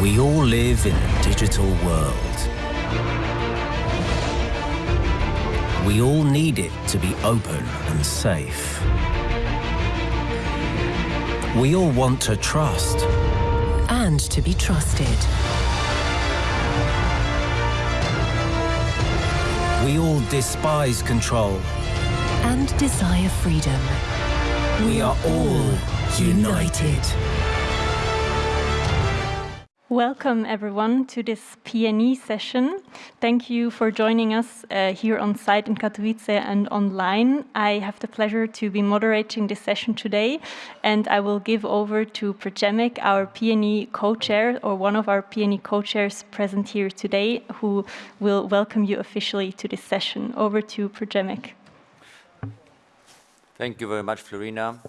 We all live in a digital world. We all need it to be open and safe. We all want to trust. And to be trusted. We all despise control. And desire freedom. We are all united. Welcome everyone to this PNE session. Thank you for joining us uh, here on site in Katowice and online. I have the pleasure to be moderating this session today and I will give over to Przemek, our PNE co-chair or one of our PNE co-chairs present here today who will welcome you officially to this session. Over to Przemek. Thank you very much, Flurina.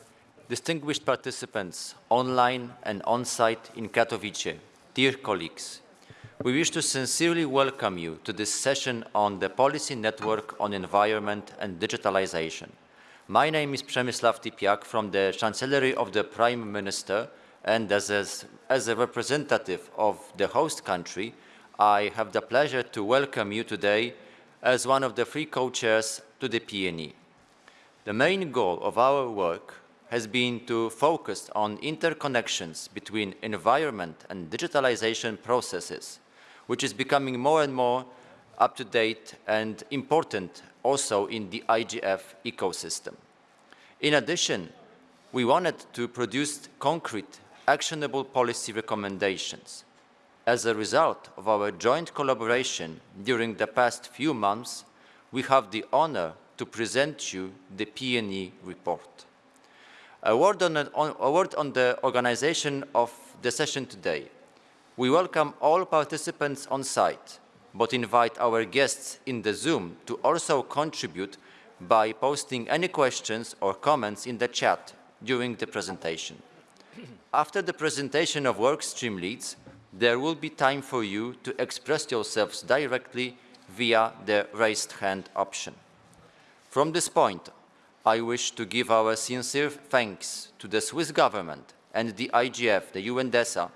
Distinguished participants online and on-site in Katowice, Dear colleagues, we wish to sincerely welcome you to this session on the Policy Network on Environment and Digitalization. My name is Przemysław Typiak from the Chancellery of the Prime Minister and as a, as a representative of the host country, I have the pleasure to welcome you today as one of the three co-chairs to the PNE. The main goal of our work has been to focus on interconnections between environment and digitalization processes, which is becoming more and more up-to-date and important also in the IGF ecosystem. In addition, we wanted to produce concrete, actionable policy recommendations. As a result of our joint collaboration during the past few months, we have the honor to present you the PNE report. A word on, on, a word on the organization of the session today. We welcome all participants on site, but invite our guests in the Zoom to also contribute by posting any questions or comments in the chat during the presentation. After the presentation of workstream leads, there will be time for you to express yourselves directly via the raised hand option. From this point, I wish to give our sincere thanks to the Swiss government and the IGF, the UNDESA,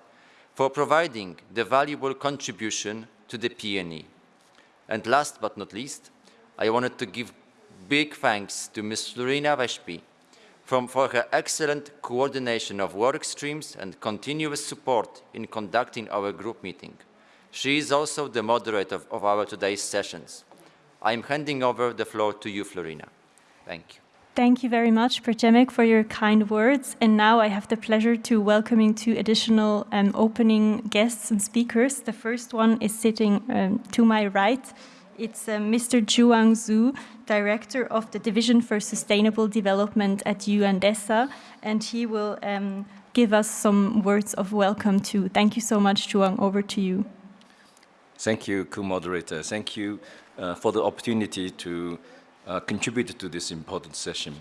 for providing the valuable contribution to the PNE. And last but not least, I wanted to give big thanks to Ms. Flurina Wäspi for her excellent coordination of work streams and continuous support in conducting our group meeting. She is also the moderator of, of our today's sessions. I am handing over the floor to you, Flurina. Thank you. Thank you very much, Przemek, for your kind words. And now I have the pleasure to welcoming two additional um, opening guests and speakers. The first one is sitting um, to my right. It's uh, Mr. Juwang Zhu, Director of the Division for Sustainable Development at UNDESA, and he will um, give us some words of welcome too. Thank you so much, Juwang. Over to you. Thank you, co-moderator. Thank you uh, for the opportunity to uh, contributed to this important session.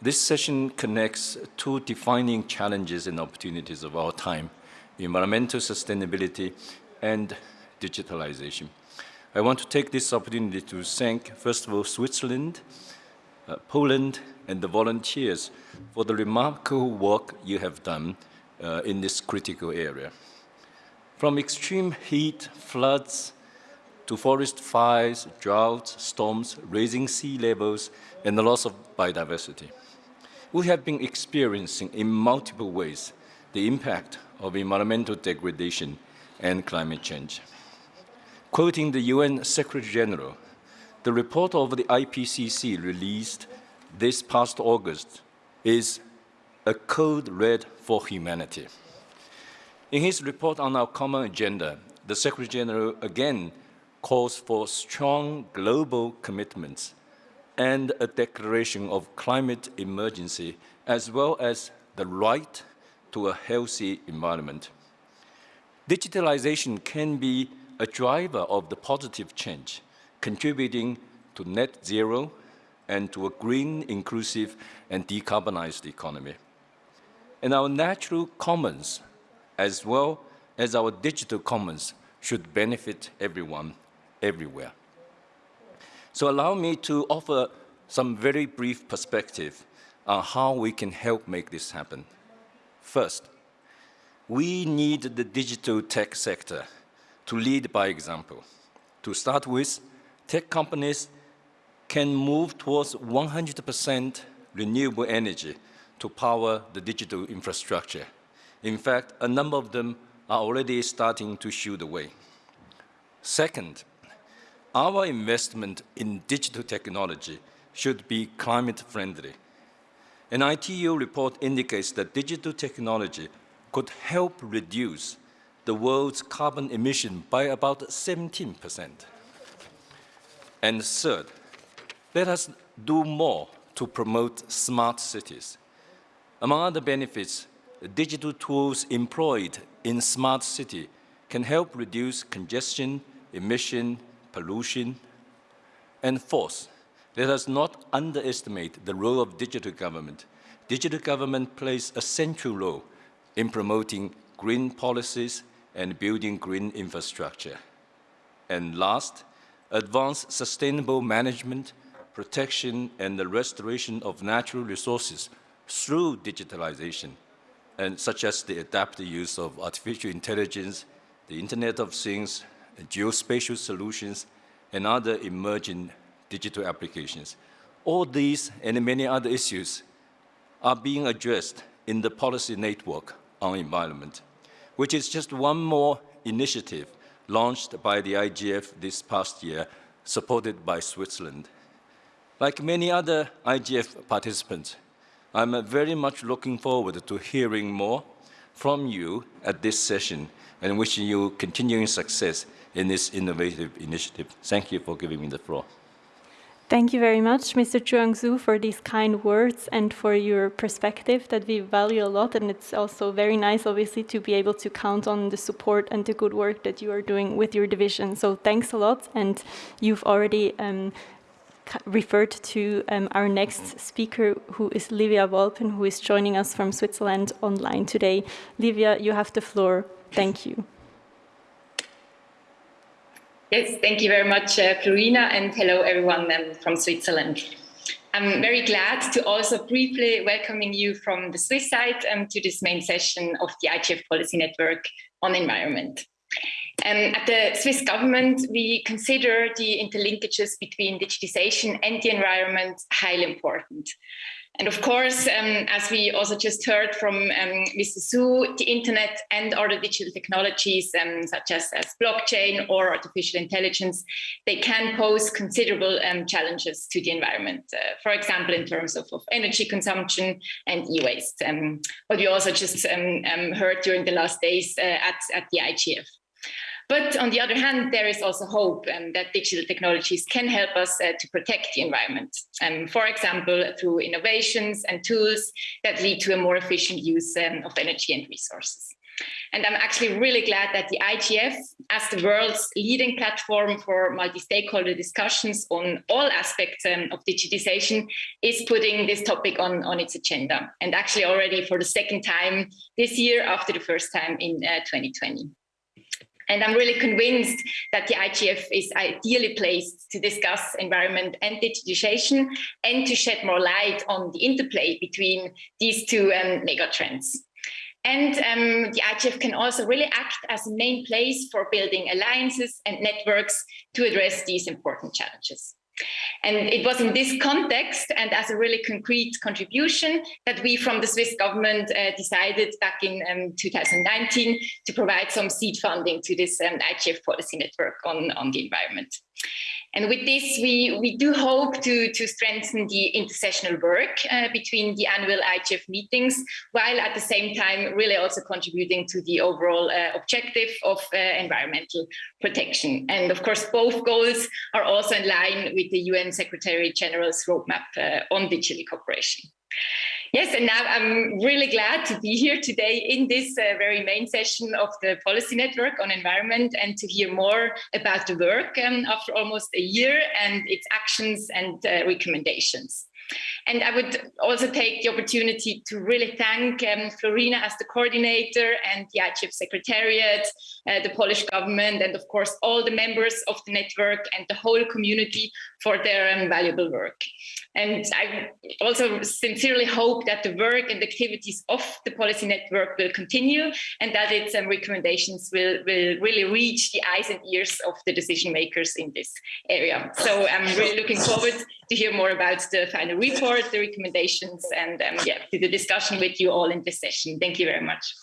This session connects two defining challenges and opportunities of our time, environmental sustainability and digitalization. I want to take this opportunity to thank, first of all, Switzerland, uh, Poland, and the volunteers for the remarkable work you have done uh, in this critical area. From extreme heat, floods, to forest fires, droughts, storms, raising sea levels, and the loss of biodiversity. We have been experiencing in multiple ways the impact of environmental degradation and climate change. Quoting the UN Secretary General, the report of the IPCC released this past August is a code red for humanity. In his report on our common agenda, the Secretary General again calls for strong global commitments and a declaration of climate emergency, as well as the right to a healthy environment. Digitalization can be a driver of the positive change, contributing to net zero and to a green, inclusive, and decarbonized economy. And our natural commons, as well as our digital commons, should benefit everyone everywhere. So allow me to offer some very brief perspective on how we can help make this happen. First, we need the digital tech sector to lead by example. To start with, tech companies can move towards 100% renewable energy to power the digital infrastructure. In fact, a number of them are already starting to show the way. Second, our investment in digital technology should be climate friendly. An ITU report indicates that digital technology could help reduce the world's carbon emission by about 17%. And third, let us do more to promote smart cities. Among other benefits, digital tools employed in smart city can help reduce congestion, emission, pollution. And fourth, let us not underestimate the role of digital government. Digital government plays a central role in promoting green policies and building green infrastructure. And last, advanced sustainable management, protection, and the restoration of natural resources through digitalization, and such as the adaptive use of artificial intelligence, the Internet of Things, geospatial solutions, and other emerging digital applications. All these and many other issues are being addressed in the policy network on environment, which is just one more initiative launched by the IGF this past year, supported by Switzerland. Like many other IGF participants, I'm very much looking forward to hearing more from you at this session and wishing you continuing success in this innovative initiative. Thank you for giving me the floor. Thank you very much, Mr. Juwang Zhu, for these kind words and for your perspective that we value a lot. And it's also very nice, obviously, to be able to count on the support and the good work that you are doing with your division. So thanks a lot. And you've already um, referred to um, our next speaker, who is Livia Walpen, who is joining us from Switzerland online today. Livia, you have the floor. Thank you. Yes, thank you very much, uh, Flurina, and hello everyone um, from Switzerland. I'm very glad to also briefly welcoming you from the Swiss side um, to this main session of the IGF Policy Network on Environment. Um, at the Swiss government, we consider the interlinkages between digitization and the environment highly important. And of course, um, as we also just heard from um, Mr. Zhu, the internet and other digital technologies, um, such as, as, blockchain or artificial intelligence, they can pose considerable um, challenges to the environment. Uh, for example, in terms of, of energy consumption and e-waste, um, what we also just um, heard during the last days uh, at, at the IGF. But on the other hand, there is also hope um, that digital technologies can help us uh, to protect the environment. Um, for example, through innovations and tools that lead to a more efficient use um, of energy and resources. And I'm actually really glad that the IGF, as the world's leading platform for multi-stakeholder discussions on all aspects um, of digitization, is putting this topic on, on its agenda. And actually already for the second time this year after the first time in uh, 2020. And I'm really convinced that the IGF is ideally placed to discuss environment and digitization and to shed more light on the interplay between these two um, megatrends. And um, the IGF can also really act as a main place for building alliances and networks to address these important challenges. And it was in this context and as a really concrete contribution that we from the Swiss government uh, decided back in um, 2019 to provide some seed funding to this um, IGF policy network on, on the environment. And with this, we, we do hope to, to strengthen the intersessional work uh, between the annual IGF meetings, while at the same time really also contributing to the overall uh, objective of uh, environmental protection. And of course, both goals are also in line with the UN Secretary General's roadmap uh, on digital cooperation. Yes, and now I'm really glad to be here today in this uh, very main session of the Policy Network on Environment and to hear more about the work um, after almost a year and its actions and uh, recommendations. And I would also take the opportunity to really thank um, Flurina as the coordinator and the IGF Secretariat, uh, the Polish government, and of course all the members of the network and the whole community for their um, valuable work. And I also sincerely hope that the work and activities of the policy network will continue and that its um, recommendations will, will really reach the eyes and ears of the decision makers in this area. So I'm really looking forward to hear more about the final report, the recommendations, and um, yeah, the discussion with you all in this session. Thank you very much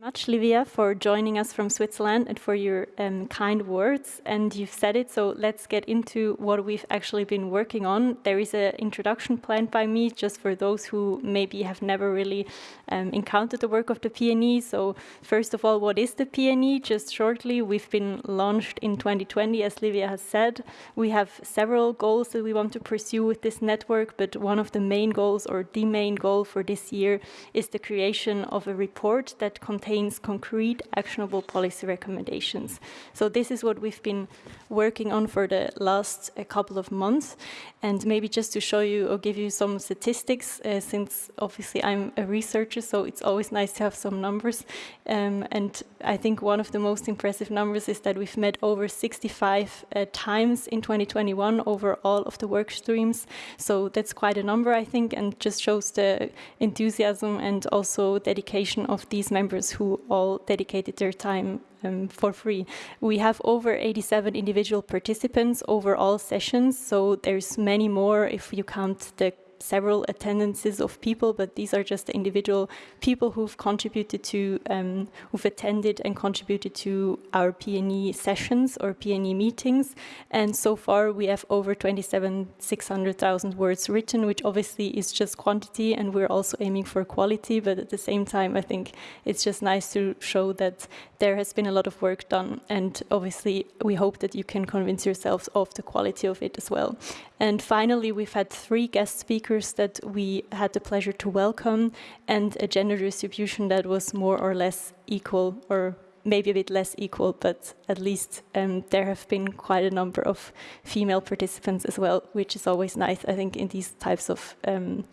much, Livia, for joining us from Switzerland and for your um, kind words. And you've said it, so let's get into what we've actually been working on. There is an introduction planned by me, just for those who maybe have never really um, encountered the work of the PNE. So first of all, what is the PNE? Just shortly, we've been launched in 2020, as Livia has said. We have several goals that we want to pursue with this network, but one of the main goals, or the main goal for this year, is the creation of a report that contains contains concrete, actionable policy recommendations. So this is what we've been working on for the last uh, couple of months. And maybe just to show you or give you some statistics, uh, since obviously I'm a researcher, so it's always nice to have some numbers. Um, and I think one of the most impressive numbers is that we've met over 65 uh, times in 2021 over all of the work streams. So that's quite a number, I think, and just shows the enthusiasm and also dedication of these members who all dedicated their time um, for free. We have over 87 individual participants over all sessions, so there's many more if you count the several attendances of people, but these are just the individual people who've contributed to, um, who've attended and contributed to our PNE sessions or PNE meetings. And so far we have over 27, 600,000 words written, which obviously is just quantity and we're also aiming for quality, but at the same time, I think it's just nice to show that there has been a lot of work done and obviously we hope that you can convince yourselves of the quality of it as well. And finally, we've had three guest speakers that we had the pleasure to welcome and a gender distribution that was more or less equal or maybe a bit less equal, but at least um, there have been quite a number of female participants as well, which is always nice, I think, in these types of um,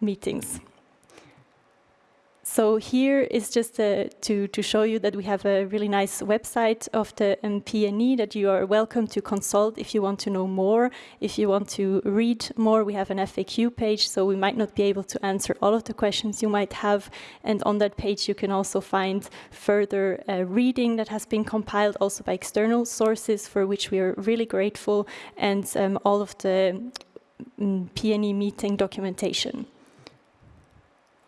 meetings. So here is just uh, to, to show you that we have a really nice website of the um, PNE that you are welcome to consult if you want to know more. If you want to read more, we have an FAQ page, so we might not be able to answer all of the questions you might have. And on that page, you can also find further uh, reading that has been compiled also by external sources, for which we are really grateful, and um, all of the um, PNE meeting documentation.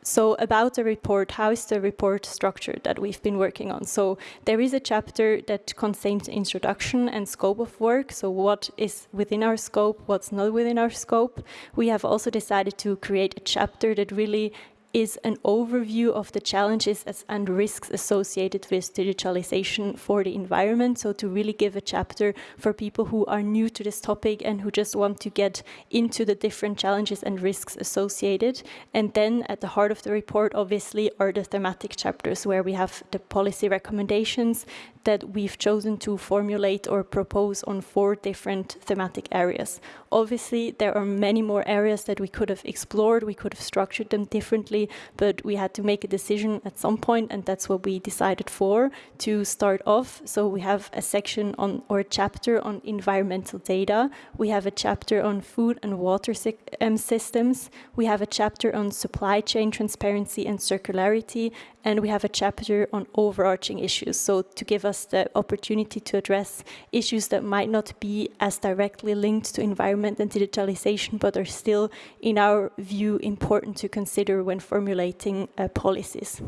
So about the report, how is the report structured that we've been working on? So there is a chapter that contains introduction and scope of work. So what is within our scope, what's not within our scope. We have also decided to create a chapter that really is an overview of the challenges and risks associated with digitalization for the environment. So to really give a chapter for people who are new to this topic and who just want to get into the different challenges and risks associated. And then at the heart of the report, obviously, are the thematic chapters where we have the policy recommendations that we've chosen to formulate or propose on four different thematic areas. Obviously, there are many more areas that we could have explored, we could have structured them differently, but we had to make a decision at some point, and that's what we decided for to start off. So we have a section on or a chapter on environmental data, we have a chapter on food and water um, systems, we have a chapter on supply chain transparency and circularity, and we have a chapter on overarching issues. So to give us the opportunity to address issues that might not be as directly linked to environment and digitalization, but are still, in our view, important to consider when formulating uh, policies.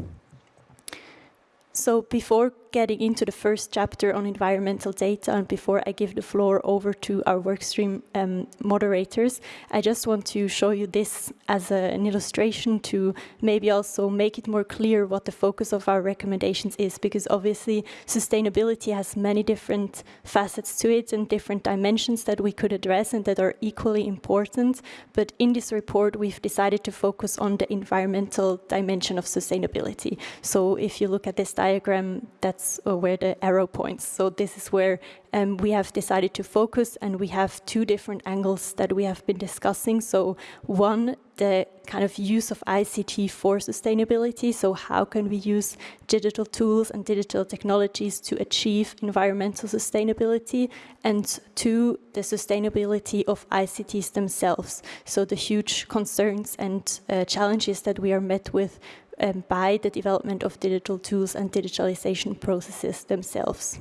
So before getting into the first chapter on environmental data and before I give the floor over to our workstream um, moderators, I just want to show you this as a, an illustration to maybe also make it more clear what the focus of our recommendations is, because obviously sustainability has many different facets to it and different dimensions that we could address and that are equally important. But in this report, we've decided to focus on the environmental dimension of sustainability. So if you look at this diagram, that that's uh, where the arrow points. So this is where um, we have decided to focus and we have two different angles that we have been discussing. So one, the kind of use of ICT for sustainability. So how can we use digital tools and digital technologies to achieve environmental sustainability? And two, the sustainability of ICTs themselves. So the huge concerns and uh, challenges that we are met with um, by the development of digital tools and digitalization processes themselves.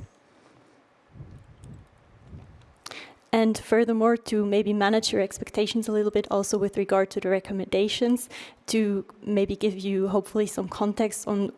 And furthermore, to maybe manage your expectations a little bit also with regard to the recommendations, to maybe give you hopefully some context on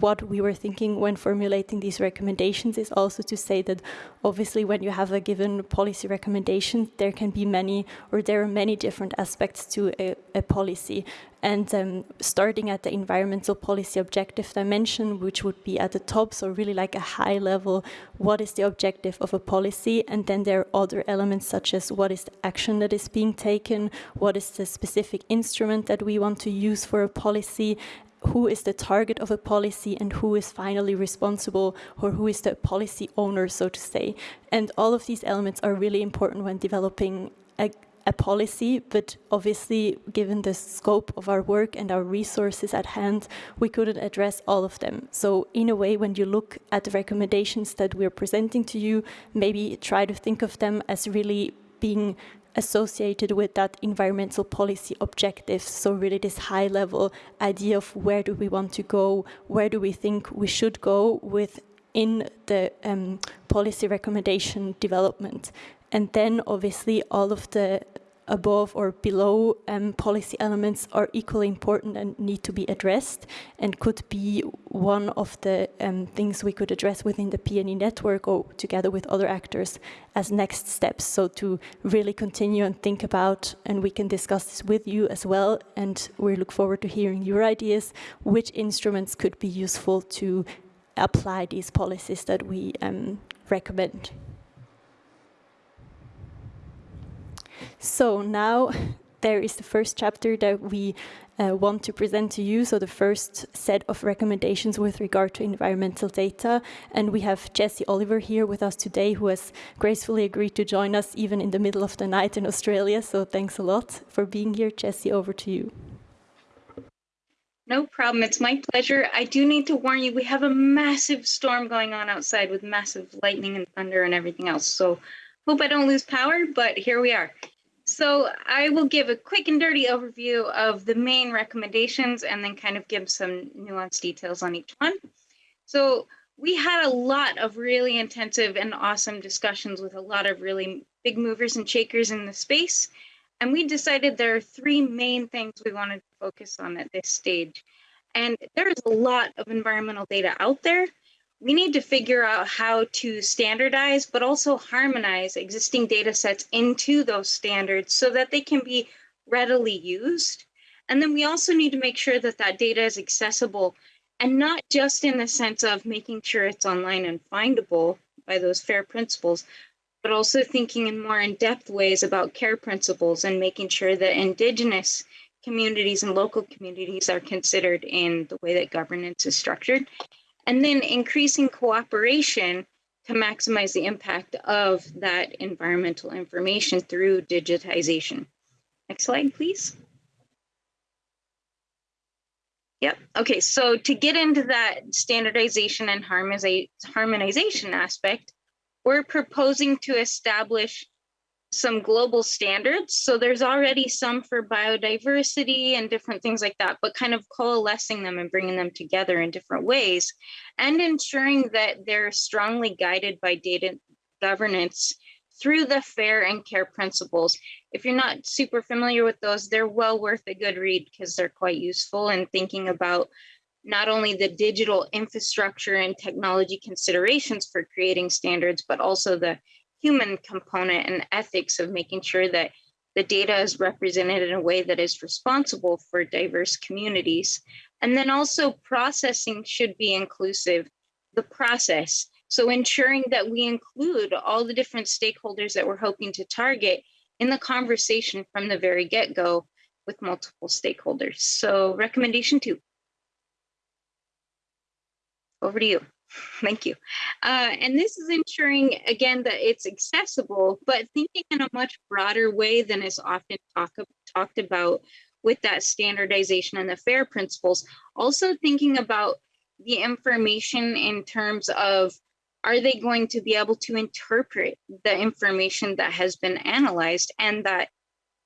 what we were thinking when formulating these recommendations is also to say that obviously when you have a given policy recommendation, there can be many or there are many different aspects to a, a policy. And um, starting at the environmental policy objective dimension, which would be at the top, so really like a high level, what is the objective of a policy? And then there are other elements such as what is the action that is being taken, what is the specific instrument that we want to use for a policy, who is the target of a policy and who is finally responsible or who is the policy owner, so to say. And all of these elements are really important when developing a, a policy, but obviously, given the scope of our work and our resources at hand, we couldn't address all of them. So in a way, when you look at the recommendations that we're presenting to you, maybe try to think of them as really being associated with that environmental policy objective. So really this high level idea of where do we want to go, where do we think we should go within the um, policy recommendation development. And then obviously all of the above or below um, policy elements are equally important and need to be addressed and could be one of the um, things we could address within the PNE network or together with other actors as next steps. So to really continue and think about, and we can discuss this with you as well, and we look forward to hearing your ideas, which instruments could be useful to apply these policies that we um, recommend. So now there is the first chapter that we uh, want to present to you. So the first set of recommendations with regard to environmental data. And we have Jessie Oliver here with us today, who has gracefully agreed to join us even in the middle of the night in Australia. So thanks a lot for being here. Jessie, over to you. No problem. It's my pleasure. I do need to warn you, we have a massive storm going on outside with massive lightning and thunder and everything else. So hope I don't lose power, but here we are. So I will give a quick and dirty overview of the main recommendations and then kind of give some nuanced details on each one. So we had a lot of really intensive and awesome discussions with a lot of really big movers and shakers in the space. And we decided there are three main things we wanted to focus on at this stage. And there is a lot of environmental data out there we need to figure out how to standardize, but also harmonize existing data sets into those standards so that they can be readily used. And then we also need to make sure that that data is accessible and not just in the sense of making sure it's online and findable by those FAIR principles, but also thinking in more in-depth ways about CARE principles and making sure that indigenous communities and local communities are considered in the way that governance is structured and then increasing cooperation to maximize the impact of that environmental information through digitization. Next slide, please. Yep. Okay, so to get into that standardization and harmonization aspect, we're proposing to establish some global standards. So there's already some for biodiversity and different things like that, but kind of coalescing them and bringing them together in different ways and ensuring that they're strongly guided by data governance through the FAIR and CARE principles. If you're not super familiar with those, they're well worth a good read because they're quite useful in thinking about not only the digital infrastructure and technology considerations for creating standards, but also the human component and ethics of making sure that the data is represented in a way that is responsible for diverse communities. And then also processing should be inclusive, the process. So ensuring that we include all the different stakeholders that we're hoping to target in the conversation from the very get-go with multiple stakeholders. So recommendation two. Over to you. Thank you. Uh, and this is ensuring, again, that it's accessible, but thinking in a much broader way than is often talk, talked about with that standardization and the FAIR principles. Also thinking about the information in terms of are they going to be able to interpret the information that has been analyzed and that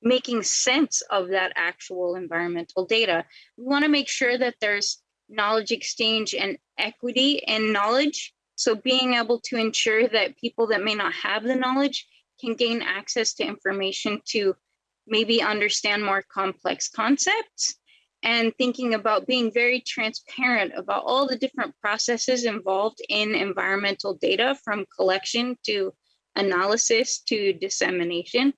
making sense of that actual environmental data. We want to make sure that there's knowledge exchange and equity in knowledge. So being able to ensure that people that may not have the knowledge can gain access to information to maybe understand more complex concepts and thinking about being very transparent about all the different processes involved in environmental data from collection to analysis to dissemination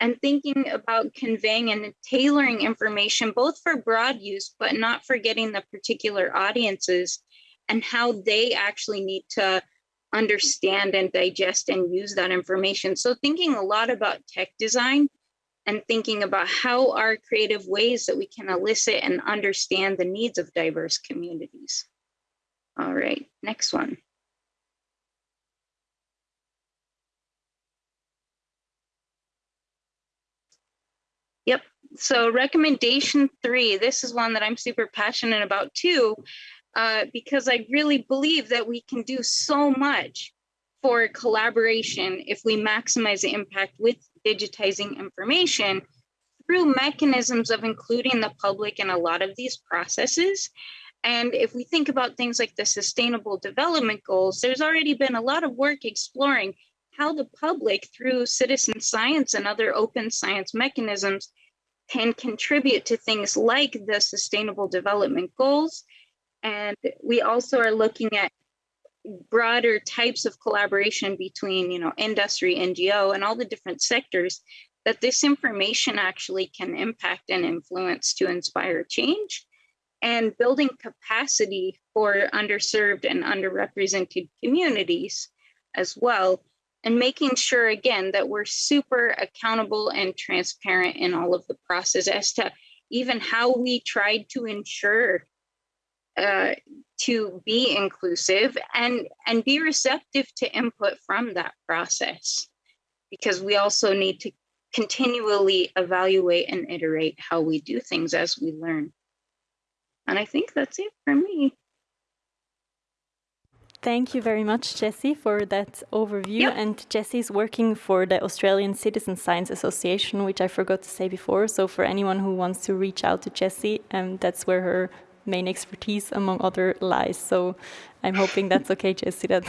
and thinking about conveying and tailoring information both for broad use but not forgetting the particular audiences and how they actually need to understand and digest and use that information so thinking a lot about tech design and thinking about how are creative ways that we can elicit and understand the needs of diverse communities. All right, next one. Yep, so recommendation three, this is one that I'm super passionate about too, uh, because I really believe that we can do so much for collaboration if we maximize the impact with digitizing information through mechanisms of including the public in a lot of these processes. And if we think about things like the sustainable development goals, there's already been a lot of work exploring how the public through citizen science and other open science mechanisms can contribute to things like the sustainable development goals. And we also are looking at broader types of collaboration between you know industry ngo and all the different sectors that this information actually can impact and influence to inspire change and building capacity for underserved and underrepresented communities as well and making sure again that we're super accountable and transparent in all of the process as to even how we tried to ensure uh, to be inclusive and and be receptive to input from that process. Because we also need to continually evaluate and iterate how we do things as we learn. And i think that's it for me Thank you very much, Jessie, for that overview. Yep. And is working for the Australian Citizen Science Association, which I forgot to say before. So for anyone who wants to reach out to Jessie, um, that's where her main expertise among other lies. So I'm hoping that's okay, Jessie, that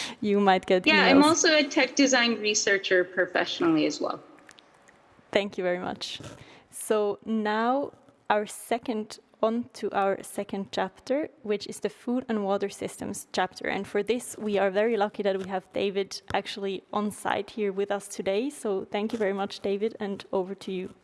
you might get Yeah, emails. I'm also a tech design researcher professionally as well. Thank you very much. So now our second on to our second chapter, which is the food and water systems chapter. And for this, we are very lucky that we have David actually on site here with us today. So thank you very much, David, and over to you.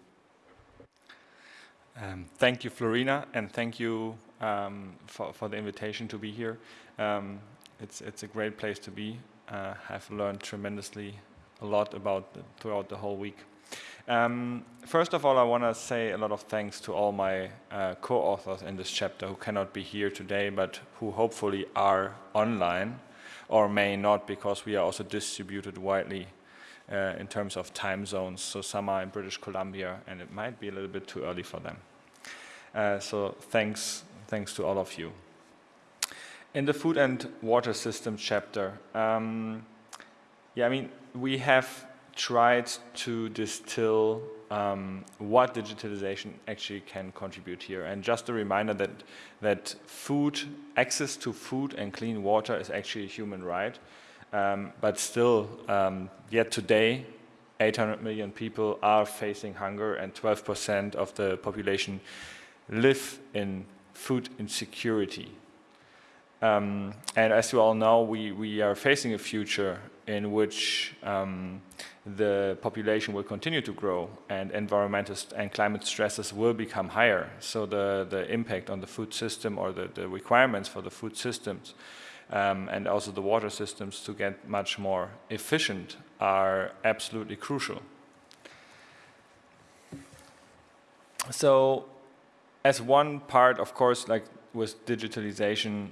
Um, thank you, Flurina, and thank you um, for, for the invitation to be here. Um, it's, it's a great place to be. Uh, I've learned tremendously a lot about the, throughout the whole week. Um, first of all, I want to say a lot of thanks to all my uh, co-authors in this chapter who cannot be here today, but who hopefully are online or may not because we are also distributed widely uh, in terms of time zones. So some are in British Columbia, and it might be a little bit too early for them. Uh, so thanks, thanks to all of you. In the food and water system chapter, um, yeah, I mean, we have tried to distill um, what digitalization actually can contribute here. And just a reminder that, that food, access to food and clean water is actually a human right. Um, but still, um, yet today, 800 million people are facing hunger and 12% of the population live in food insecurity. Um, and as you all know, we, we are facing a future in which um, the population will continue to grow and environmental and climate stresses will become higher. So the, the impact on the food system or the, the requirements for the food systems um, and also the water systems to get much more efficient are absolutely crucial. So as one part, of course, like with digitalization,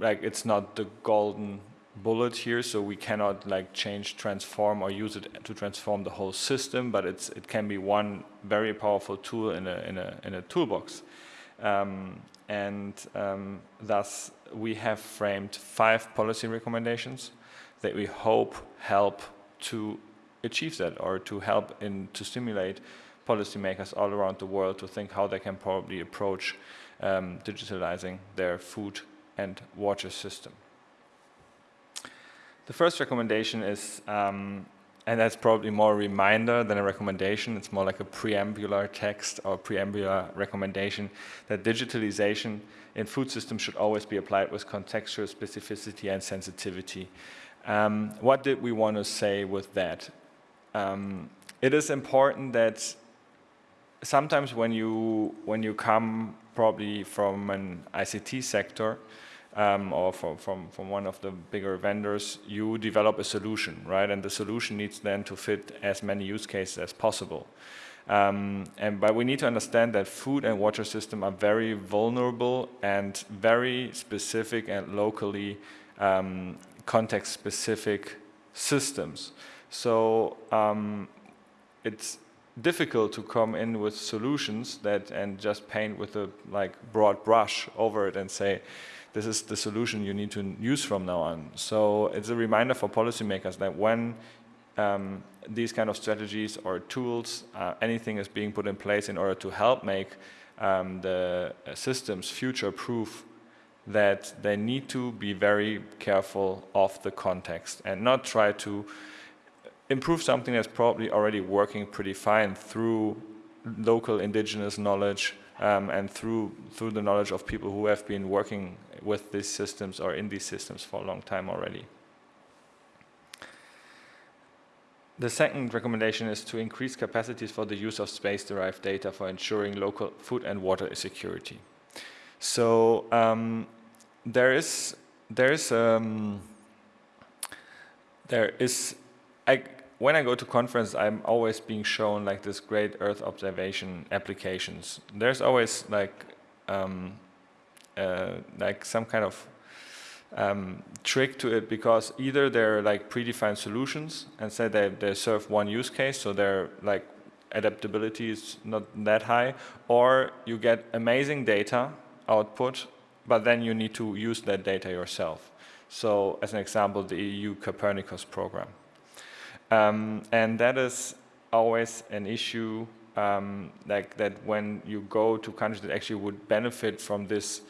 like it's not the golden bullet here, so we cannot like change, transform, or use it to transform the whole system. But it's it can be one very powerful tool in a in a in a toolbox. Um, and um, thus we have framed five policy recommendations that we hope help to achieve that or to help in to stimulate policymakers all around the world to think how they can probably approach um, digitalizing their food and water system. The first recommendation is, um, and that's probably more a reminder than a recommendation, it's more like a preambular text or preambular recommendation that digitalization in food systems should always be applied with contextual specificity and sensitivity. Um, what did we want to say with that? Um, it is important that sometimes when you when you come probably from an ICT sector um, or from, from, from one of the bigger vendors, you develop a solution, right? And the solution needs then to fit as many use cases as possible. Um, and but we need to understand that food and water system are very vulnerable and very specific and locally um, context specific systems. So um, it's difficult to come in with solutions that and just paint with a like broad brush over it and say this is the solution you need to use from now on. So it's a reminder for policymakers that when um, these kind of strategies or tools, uh, anything is being put in place in order to help make um, the systems future-proof, that they need to be very careful of the context and not try to improve something that's probably already working pretty fine through local indigenous knowledge um, and through through the knowledge of people who have been working with these systems or in these systems for a long time already. The second recommendation is to increase capacities for the use of space-derived data for ensuring local food and water security. So um, there is there is um, there is I, when I go to conference, I'm always being shown like this great Earth observation applications. There's always like um, uh, like some kind of um, trick to it because either they're like predefined solutions and say they, they serve one use case, so their like adaptability is not that high, or you get amazing data output, but then you need to use that data yourself. So as an example, the EU Copernicus program. Um, and that is always an issue um, like that when you go to countries that actually would benefit from this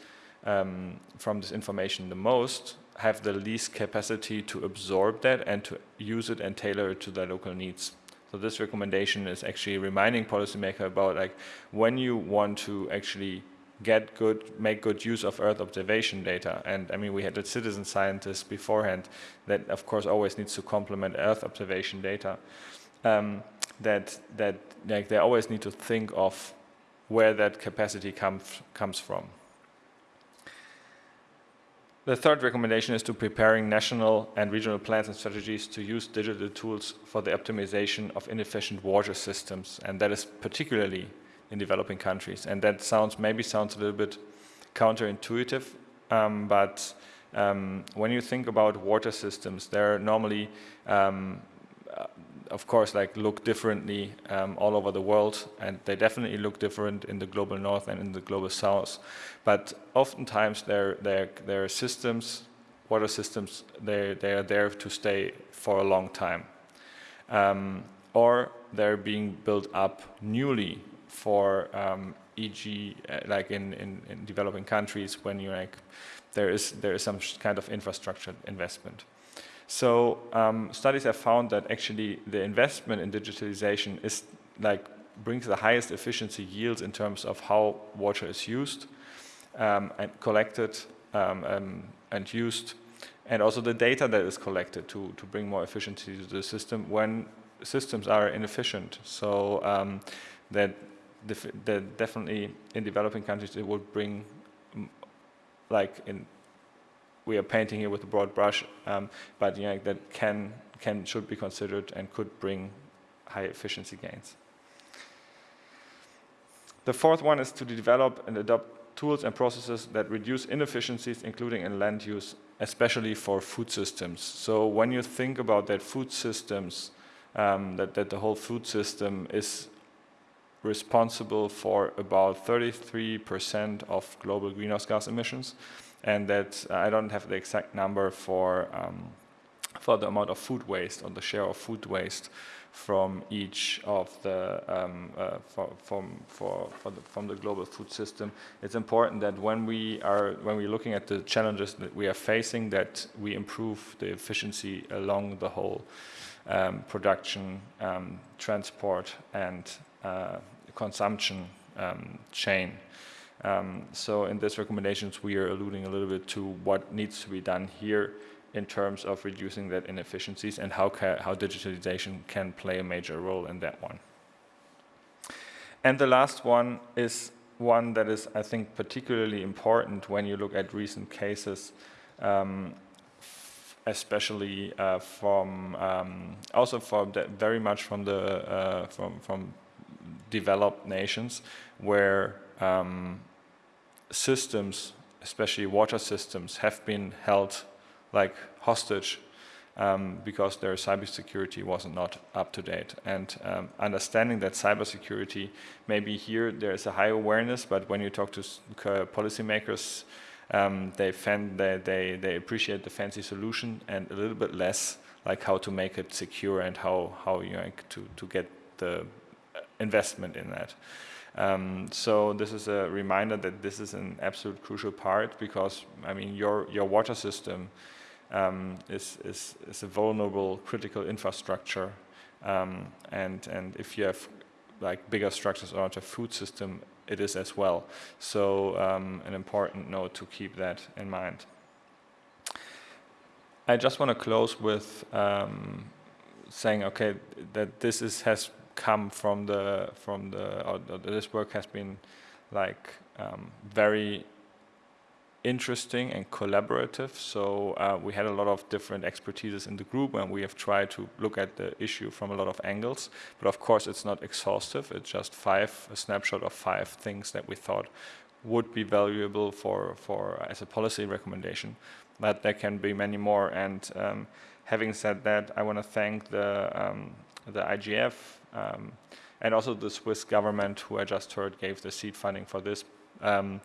um, from this information the most have the least capacity to absorb that and to use it and tailor it to their local needs. So this recommendation is actually reminding policymakers about like when you want to actually get good, make good use of Earth observation data. And I mean, we had a citizen scientist beforehand that of course always needs to complement Earth observation data. Um, that, that like they always need to think of where that capacity comes, comes from. The third recommendation is to preparing national and regional plans and strategies to use digital tools for the optimization of inefficient water systems. And that is particularly in developing countries. And that sounds maybe sounds a little bit counterintuitive, um, but um, when you think about water systems, they're normally um, of course, like look differently um, all over the world, and they definitely look different in the global north and in the global south. But oftentimes, their their their systems, water systems, they they are there to stay for a long time, um, or they're being built up newly for, um, e.g., uh, like in, in in developing countries when you like there is there is some kind of infrastructure investment. So um, studies have found that actually the investment in digitalization is like brings the highest efficiency yields in terms of how water is used um, and collected um, um and used, and also the data that is collected to, to bring more efficiency to the system when systems are inefficient. So um, that, definitely in developing countries it would bring like in we are painting here with a broad brush, um, but you know, that can, can, should be considered and could bring high efficiency gains. The fourth one is to develop and adopt tools and processes that reduce inefficiencies, including in land use, especially for food systems. So when you think about that food systems, um, that, that the whole food system is responsible for about 33% of global greenhouse gas emissions, and that uh, I don't have the exact number for um, for the amount of food waste or the share of food waste from each of the um, uh, for, from for, for the, from the global food system. It's important that when we are when we're looking at the challenges that we are facing, that we improve the efficiency along the whole um, production, um, transport, and uh, consumption um, chain. Um, so in these recommendations, we are alluding a little bit to what needs to be done here in terms of reducing that inefficiencies and how, how digitalization can play a major role in that one. And the last one is one that is, I think, particularly important when you look at recent cases, um, especially uh, from um, also from very much from the uh, from from developed nations where um, systems, especially water systems, have been held like hostage um, because their cybersecurity wasn't not up to date. And um, understanding that cybersecurity, maybe here there is a high awareness, but when you talk to policymakers, um, they, they, they, they appreciate the fancy solution and a little bit less like how to make it secure and how, how you know, to, to get the investment in that. Um, so this is a reminder that this is an absolute crucial part because I mean your your water system um, is, is, is a vulnerable critical infrastructure. Um, and, and if you have like bigger structures around a food system, it is as well. So um, an important note to keep that in mind. I just want to close with um, saying, okay, that this is, has come from the from the or, or this work has been like um, very interesting and collaborative. So uh, we had a lot of different expertises in the group and we have tried to look at the issue from a lot of angles. But of course, it's not exhaustive. It's just five, a snapshot of five things that we thought would be valuable for, for as a policy recommendation. But there can be many more. And um, having said that, I want to thank the, um, the IGF um, and also the Swiss government who I just heard gave the seed funding for this. Um,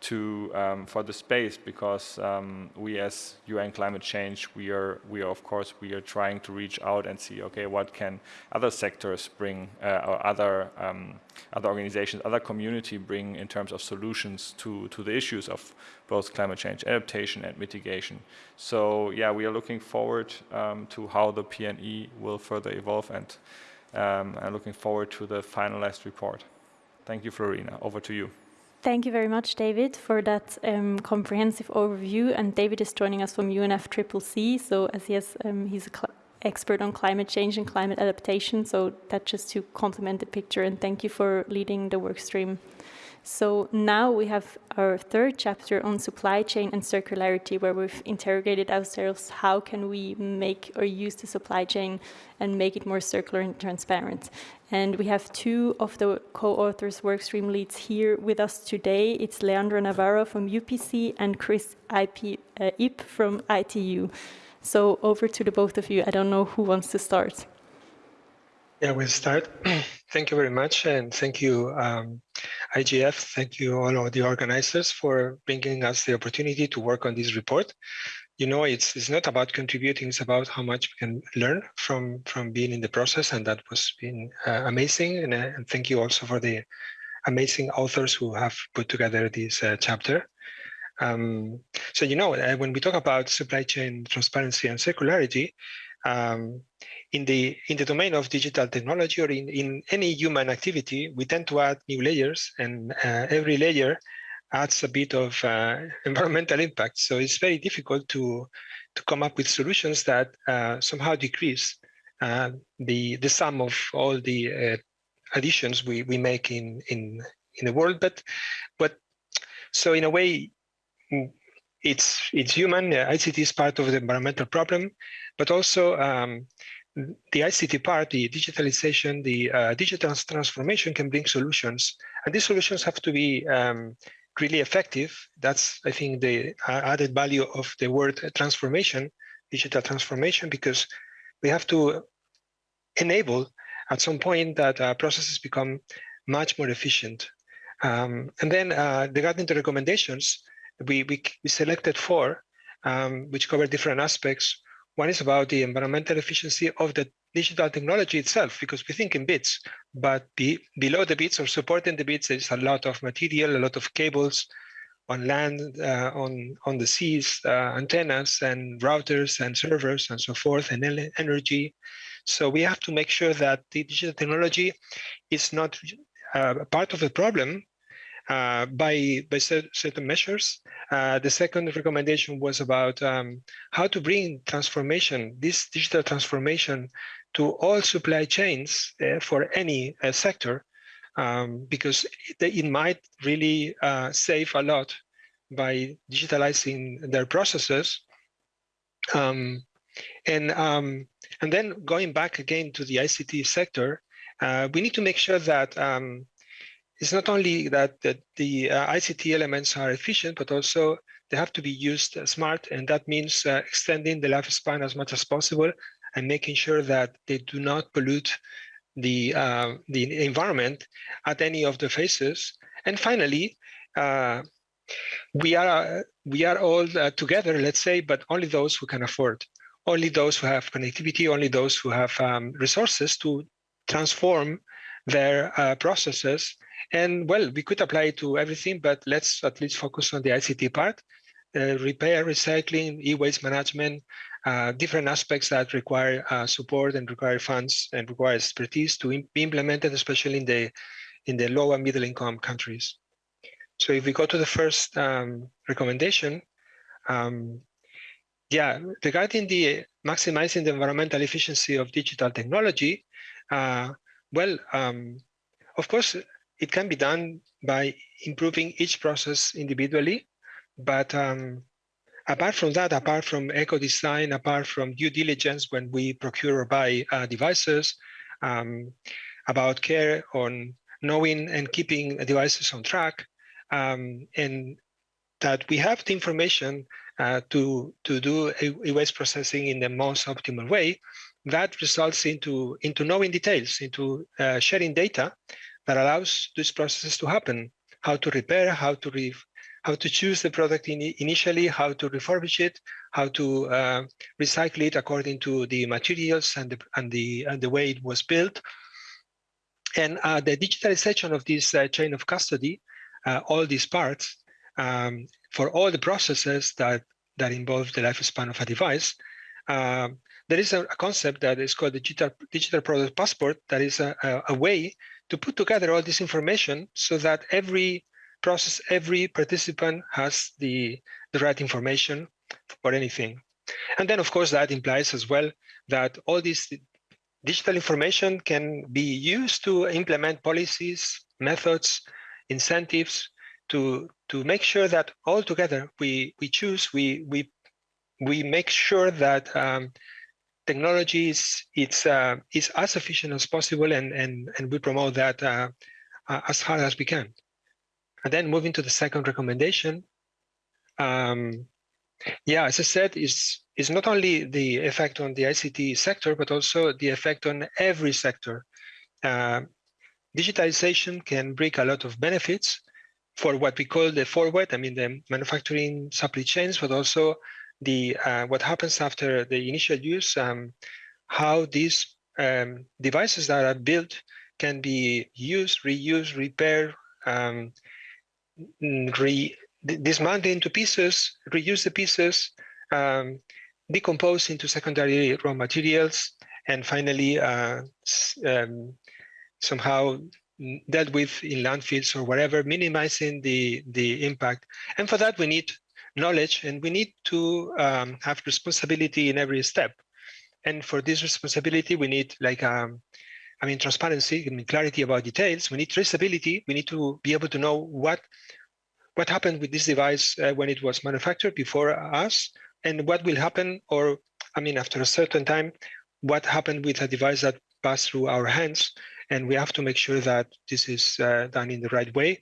to um, for the space because um, we as UN climate change we are we are of course we are trying to reach out and see okay what can other sectors bring uh, or other um, other organizations other community bring in terms of solutions to to the issues of both climate change adaptation and mitigation so yeah we are looking forward um, to how the PNE will further evolve and um, I'm looking forward to the finalized report thank you Flurina over to you Thank you very much, David, for that um, comprehensive overview. And David is joining us from UNFCCC. So as he has, um, he's an expert on climate change and climate adaptation. So that just to complement the picture. And thank you for leading the work stream. So now we have our third chapter on supply chain and circularity, where we've interrogated ourselves how can we make or use the supply chain and make it more circular and transparent. And we have two of the co-authors, workstream leads here with us today. It's Leandro Navarro from UPC and Chris IP, uh, Ip from ITU. So over to the both of you. I don't know who wants to start. Yeah, we'll start. thank you very much. And thank you, um, IGF. Thank you all of the organizers for bringing us the opportunity to work on this report. You know, it's, it's not about contributing, it's about how much we can learn from, from being in the process. And that was been uh, amazing. And, uh, and, thank you also for the amazing authors who have put together this uh, chapter. Um, so, you know, uh, when we talk about supply chain transparency and circularity, um, in the in the domain of digital technology or in, in any human activity, we tend to add new layers and uh, every layer adds a bit of uh, environmental impact. So it's very difficult to, to come up with solutions that uh, somehow decrease uh, the, the sum of all the uh, additions we, we make in, in, in the world. But, but so in a way, it's, it's human, ICT is part of the environmental problem, but also um, the ICT part, the digitalization, the uh, digital transformation can bring solutions. And these solutions have to be um, really effective. That's, I think, the added value of the word transformation, digital transformation, because we have to enable at some point that uh, processes become much more efficient. Um, and then uh, regarding the recommendations, we, we, we selected four, um, which cover different aspects. One is about the environmental efficiency of the digital technology itself, because we think in bits, but be, below the bits or supporting the bits, there's a lot of material, a lot of cables on land, uh, on, on the seas, uh, antennas and routers and servers and so forth, and energy. So we have to make sure that the digital technology is not uh, part of the problem uh, by, by certain measures. Uh, the second recommendation was about um, how to bring transformation, this digital transformation to all supply chains uh, for any uh, sector, um, because it, it, might really uh, save a lot by digitalizing their processes. Um, and, um, and then going back again to the ICT sector, we need to make sure that um, it's not only that, that the uh, ICT elements are efficient, but also they have to be used uh, smart. And that means uh, extending the lifespan as much as possible and making sure that they do not pollute the, uh, the environment at any of the phases. And finally, uh, we are we are all uh, together, let's say, but only those who can afford, only those who have connectivity, only those who have um, resources to transform their uh, processes. And well, we could apply it to everything, but let's at least focus on the ICT part, uh, repair, recycling, e-waste management, uh, different aspects that require uh, support and require funds and require expertise to be implemented, especially in the in the low and middle income countries. So if we go to the first um, recommendation, um, yeah, regarding the maximizing the environmental efficiency of digital technology, uh, well, um, of course, it can be done by improving each process individually, but um, apart from that, apart from eco-design, apart from due diligence when we procure or buy uh, devices, um, about care on knowing and keeping devices on track, um, and that we have the information uh, to, to do e-waste processing in the most optimal way, that results into, into knowing details, into uh, sharing data that allows these processes to happen, how to repair, how to re how to choose the product in, initially, how to refurbish it, how to uh, recycle it according to the materials and the, and the, and the way it was built. And uh, the digitalization of this uh, chain of custody, uh, all these parts, um, for all the processes that, that involve the lifespan of a device, um, there is a, a, concept that is called the digital, digital product passport that is a, a, a way to put together all this information so that every process, every participant has the, the right information for anything. And then, of course, that implies as well that all this digital information can be used to implement policies, methods, incentives to to make sure that all together we we choose we we we make sure that um, technology is it's uh, as efficient as possible and and and we promote that uh, uh, as hard as we can. And then moving to the second recommendation, um, yeah, as I said, is not only the effect on the ICT sector, but also the effect on every sector. Uh, digitalization can bring a lot of benefits for what we call the forward, I mean the manufacturing supply chains, but also the uh, what happens after the initial use, um, how these um, devices that are built can be used, reused, repaired, um, re into pieces, reuse the pieces, um, decompose into secondary raw materials, and finally uh, um, somehow dealt with in landfills or whatever, minimizing the, the impact. And for that, we need knowledge and we need to um, have responsibility in every step. And for this responsibility, we need like, um, I mean, transparency, I mean, clarity about details. We need traceability. We need to be able to know what what happened with this device uh, when it was manufactured before us, and what will happen, or I mean, after a certain time, what happened with a device that passed through our hands, and we have to make sure that this is uh, done in the right way.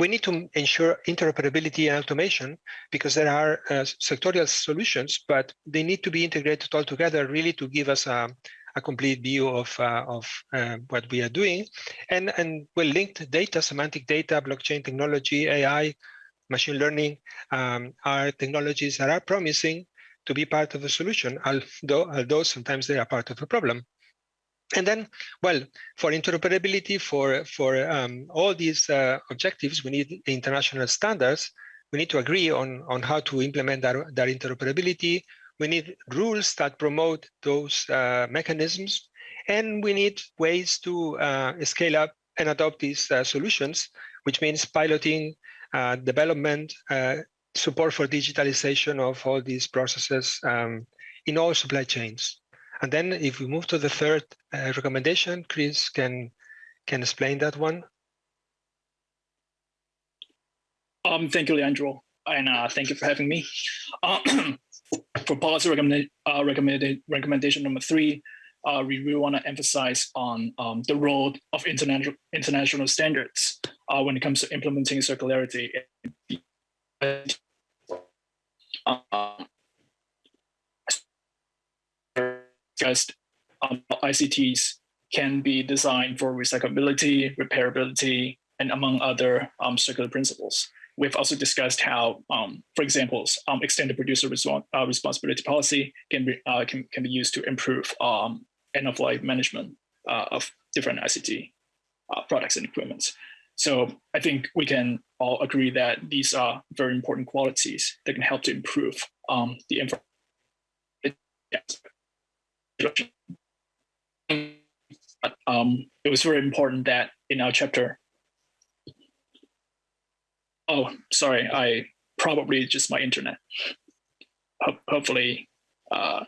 We need to ensure interoperability and automation because there are uh, sectorial solutions, but they need to be integrated all together really to give us a, a complete view of, uh, of uh, what we are doing. And, and well, linked data, semantic data, blockchain technology, AI, machine learning um, are technologies that are promising to be part of the solution, although, although sometimes they are part of the problem. And then, well, for interoperability, for, for um, all these uh, objectives, we need international standards. We need to agree on, on how to implement that, that interoperability. We need rules that promote those uh, mechanisms. And we need ways to uh, scale up and adopt these uh, solutions, which means piloting, uh, development, uh, support for digitalization of all these processes um, in all supply chains. And then if we move to the third uh, recommendation, Chris can can explain that one. Um, thank you, Leandro, and uh, thank you for having me. Uh, for policy recommend, uh, recommendation number three, uh, we really want to emphasize on um, the role of international international standards uh, when it comes to implementing circularity. Discussed, um, ICTs can be designed for recyclability, repairability, and among other um, circular principles. We've also discussed how, um, for example, um, extended producer respons uh, responsibility policy can be, uh, can, can be used to improve um, end-of-life management uh, of different ICT uh, products and equipment. So I think we can all agree that these are very important qualities that can help to improve um, the infrastructure um, it was very important that in our chapter. Oh, sorry, I probably just my internet. Ho hopefully, uh,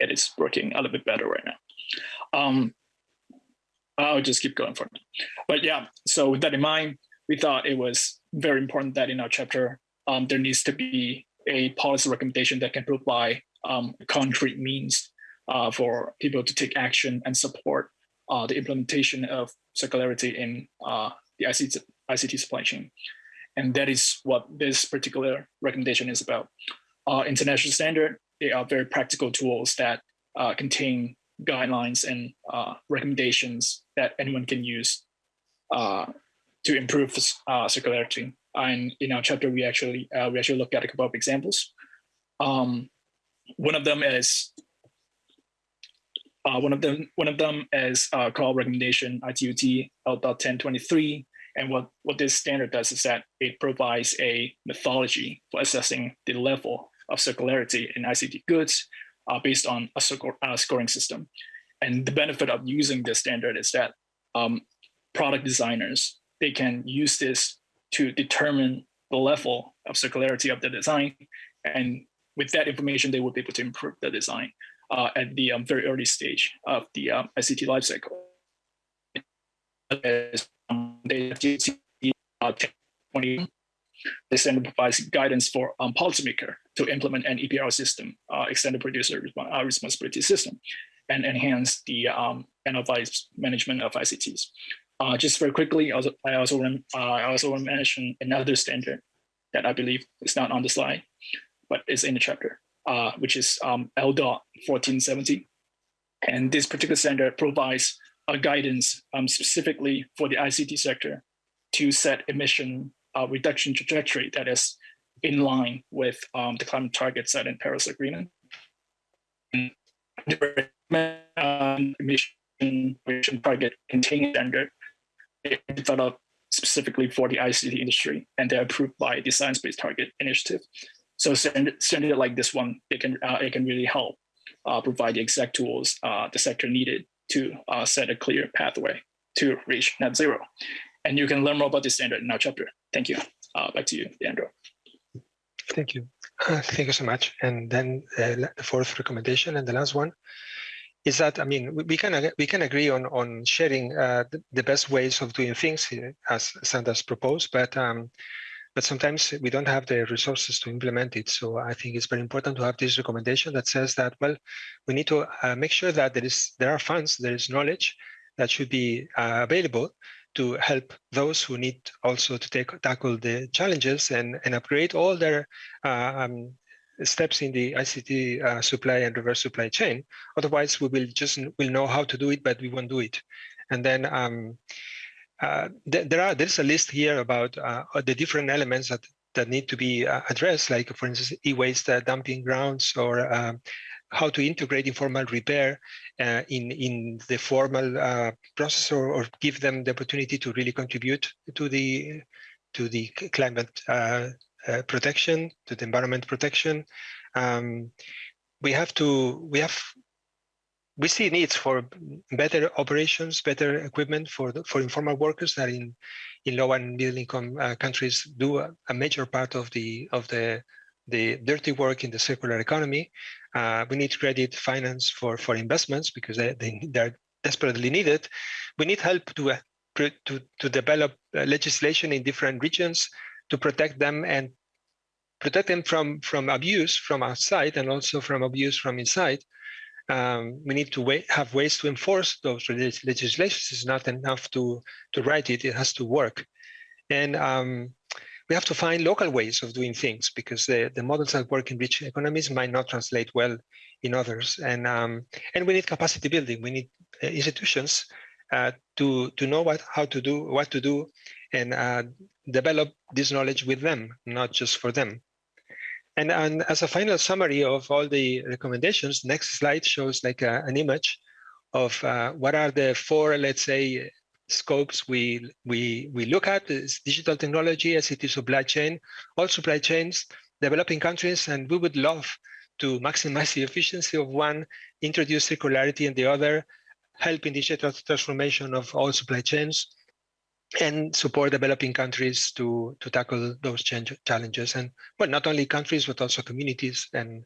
it is working a little bit better right now. Um, I'll just keep going for it. But yeah, so with that in mind, we thought it was very important that in our chapter, um, there needs to be a policy recommendation that can provide um, concrete means uh, for people to take action and support uh, the implementation of circularity in uh, the ICT, ICT supply chain. And that is what this particular recommendation is about. Uh, international standard, they are very practical tools that uh, contain guidelines and uh, recommendations that anyone can use to improve circularity. And in our chapter, we actually we actually looked at a couple of examples. Um, one of them is uh, one of them, one of them is uh, called recommendation ITU-T L.1023. And what, what this standard does is that it provides a methodology for assessing the level of circularity in ICT goods uh, based on a scoring system. And the benefit of using this standard is that um, product designers, they can use this to determine the level of circularity of the design. And with that information, they will be able to improve the design uh, at the um, very early stage of the um, ICT lifecycle. Um, uh, the standard provides guidance for um, policymaker to implement an EPR system, uh, extended producer uh, responsibility system, and enhance the um, enterprise management of ICTs. Uh, just very quickly, I also uh, I also want to mention another standard that I believe is not on the slide, but is in the chapter uh, which is um, LDOT 1470. And this particular standard provides a guidance um, specifically for the ICT sector to set emission uh, reduction trajectory that is in line with um, the climate target set in Paris Agreement. Um, emission target containing standard developed specifically for the ICT industry, and they're approved by the Science Based Target Initiative. So send, send it like this one, it can, uh, it can really help uh, provide the exact tools uh, the sector needed to uh, set a clear pathway to reach net zero. And you can learn more about this standard in our chapter. Thank you. Uh, back to you, Leandro. Thank you. Thank you so much. And then the fourth recommendation and the last one is that I mean we can we can agree on on sharing uh, the, the, best ways of doing things as Sanders proposed, but um, but sometimes we don't have the resources to implement it. So I think it's very important to have this recommendation that says that, well, we need to uh, make sure that there is there are funds, there is knowledge that should be uh, available to help those who need also to take tackle the challenges and, and upgrade all their uh, um, steps in the ICT uh, supply and reverse supply chain. Otherwise, we will just will know how to do it, but we won't do it. And then um, th there are there's a list here about uh, the different elements that that need to be uh, addressed, like for instance, e-waste uh, dumping grounds or um, how to integrate informal repair uh, in in the formal uh, process or, or, give them the opportunity to really contribute to the to the climate uh, uh protection, to the environment protection. Um, we have to we have we see needs for better operations, better equipment for the, for informal workers that in in low and middle income uh, countries do a, a major part of the of the the dirty work in the circular economy. Uh, we need credit finance for, for investments because they, they, they're desperately needed. We need help to, uh, to, to develop uh, legislation in different regions to protect them and protect them from, from abuse from outside and also from abuse from inside. Um, we need to wait, have ways to enforce those legislations. It's not enough to, to write it, it has to work. And um, we have to find local ways of doing things because the, the models that work in rich economies might not translate well in others. And um, and we need capacity building. We need uh, institutions uh, to to know what how to do what to do and uh, develop this knowledge with them, not just for them. And, and as a final summary of all the recommendations, next slide shows like a, an image of uh, what are the four, let's say, scopes we we we look at. Is digital technology, ICT supply chain, all supply chains, developing countries, and we would love to maximize the efficiency of one, introduce circularity in the other, help in digital transformation of all supply chains, and support developing countries to to tackle those change, challenges. And well, not only countries but also communities, and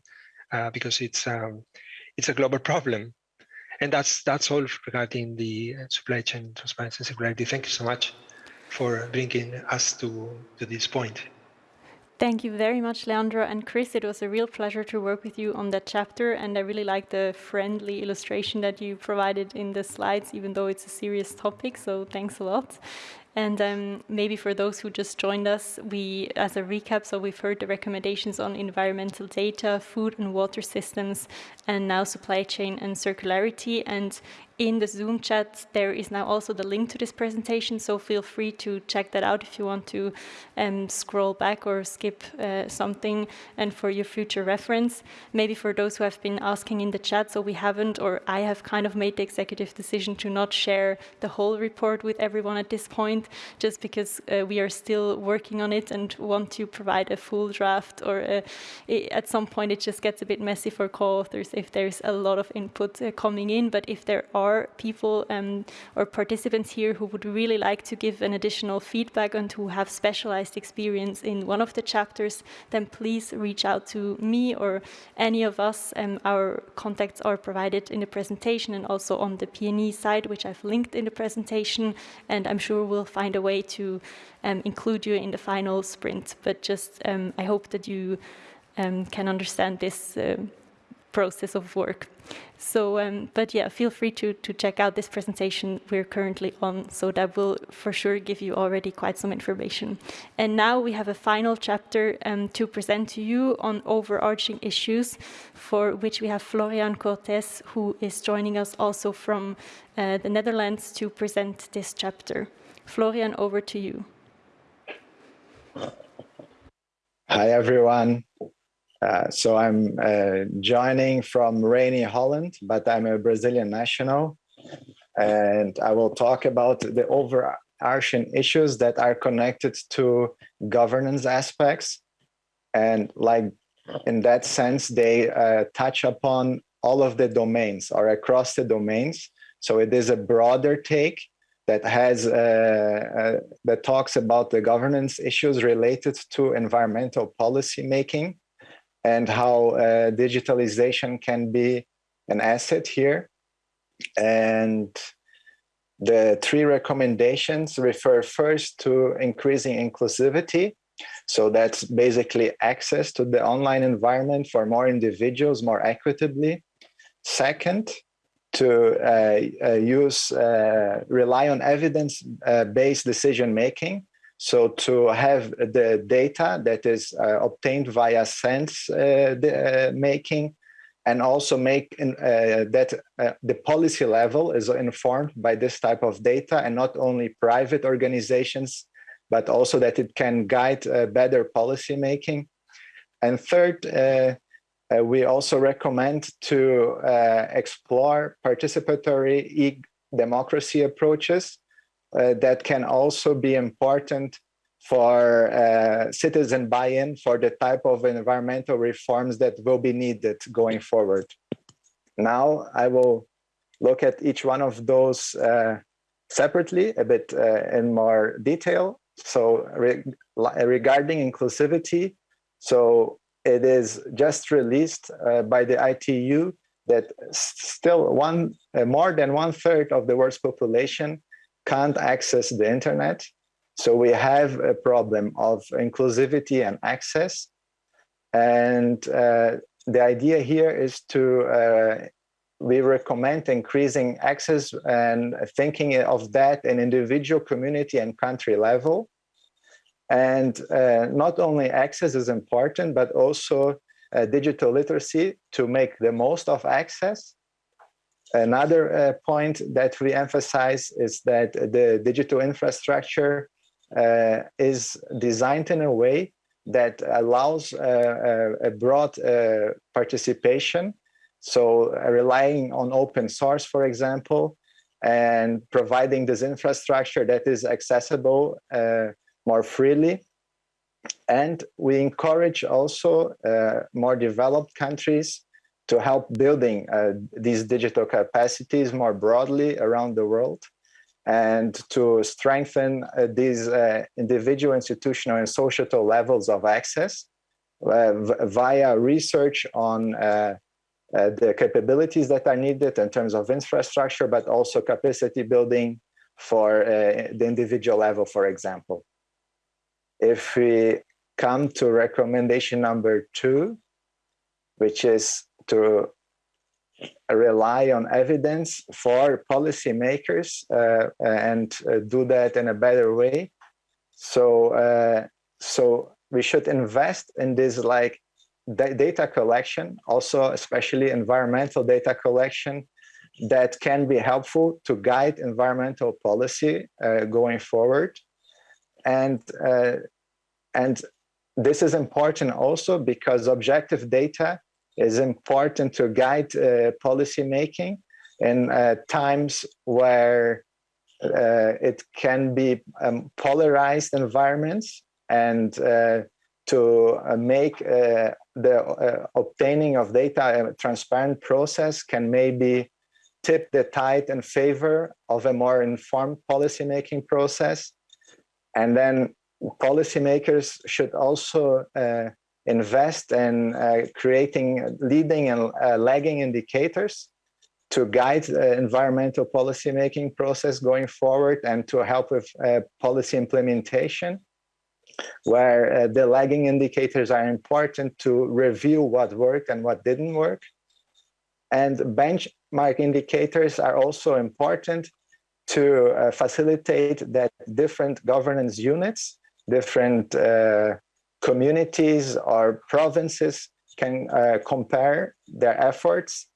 uh, because it's um, it's a global problem. And that's that's all regarding the supply chain transparency and security. Thank you so much for bringing us to, to this point. Thank you very much, Leandro and Chris. It was a real pleasure to work with you on that chapter, and I really like the friendly illustration that you provided in the slides, even though it's a serious topic, so thanks a lot. And um, maybe for those who just joined us, we, as a recap, so we've heard the recommendations on environmental data, food and water systems, and now supply chain and circularity. And in the Zoom chat, there is now also the link to this presentation, so feel free to check that out if you want to um, scroll back or skip uh, something and for your future reference. Maybe for those who have been asking in the chat, so we haven't, or I have kind of made the executive decision to not share the whole report with everyone at this point, just because uh, we are still working on it and want to provide a full draft, or uh, it, at some point it just gets a bit messy for co-authors if there's a lot of input uh, coming in, but if there are people um, or participants here who would really like to give an additional feedback and who have specialized experience in one of the chapters, then please reach out to me or any of us. Um, our contacts are provided in the presentation and also on the PNE side, which I've linked in the presentation. And I'm sure we'll find a way to um, include you in the final sprint. But just, um, I hope that you um, can understand this uh, process of work. So, um, but yeah, feel free to, to check out this presentation we're currently on. So that will for sure give you already quite some information. And now we have a final chapter um, to present to you on overarching issues for which we have Florian Cortes, who is joining us also from uh, the Netherlands to present this chapter. Florian, over to you. Hi, everyone. Uh, so I'm uh, joining from rainy Holland, but I'm a Brazilian national. And I will talk about the overarching issues that are connected to governance aspects. And like in that sense, they uh, touch upon all of the domains or across the domains. So it is a broader take that has uh, uh, that talks about the governance issues related to environmental policy making and how uh, digitalization can be an asset here. And the three recommendations refer first to increasing inclusivity. So that's basically access to the online environment for more individuals more equitably. Second, to uh, uh, use, uh, rely on evidence-based decision making. So to have the data that is obtained via sense making and also make in, uh, that uh, the policy level is informed by this type of data and not only private organizations, but also that it can guide uh, better policy making. And third, uh, we also recommend to uh, explore participatory e-democracy approaches uh, that can also be important for uh, citizen buy-in for the type of environmental reforms that will be needed going forward. Now I will look at each one of those uh, separately a bit uh, in more detail. So re regarding inclusivity, so it is just released uh, by the ITU that still one uh, more than one third of the world's population can't access the internet. So we have a problem of inclusivity and access. And uh, the idea here is to, uh, we recommend increasing access and thinking of that in individual community and country level. And uh, not only access is important, but also uh, digital literacy to make the most of access. Another uh, point that we emphasize is that the digital infrastructure uh, is designed in a way that allows uh, a broad uh, participation. So relying on open source, for example, and providing this infrastructure that is accessible more freely. And we encourage also uh, more developed countries to help building uh, these digital capacities more broadly around the world and to strengthen uh, these uh, individual, institutional, and societal levels of access uh, via research on uh, the capabilities that are needed in terms of infrastructure, but also capacity building for the individual level, for example. If we come to recommendation number two, which is to rely on evidence for policymakers uh, and uh, do that in a better way. So, uh, so we should invest in this like data collection, also especially environmental data collection that can be helpful to guide environmental policy uh, going forward and uh, and this is important also because objective data is important to guide uh, policy making in uh, times where uh, it can be um, polarized environments and uh, to uh, make uh, the obtaining of data a transparent process can maybe tip the tide in favor of a more informed policymaking process. And then policymakers should also invest in uh, creating leading and uh, lagging indicators to guide the environmental policymaking process going forward and to help with uh, policy implementation where uh, the lagging indicators are important to review what worked and what didn't work. And benchmark indicators are also important to uh, facilitate that different governance units, different uh, communities or provinces can uh, compare their efforts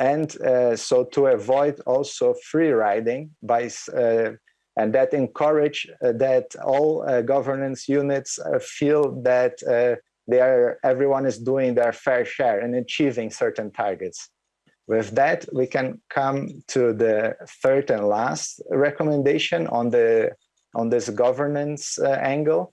and uh, so to avoid also free riding by uh, and that encourage uh, that all governance units feel that they are everyone is doing their fair share and achieving certain targets with that, we can come to the third and last recommendation on the on this governance uh, angle.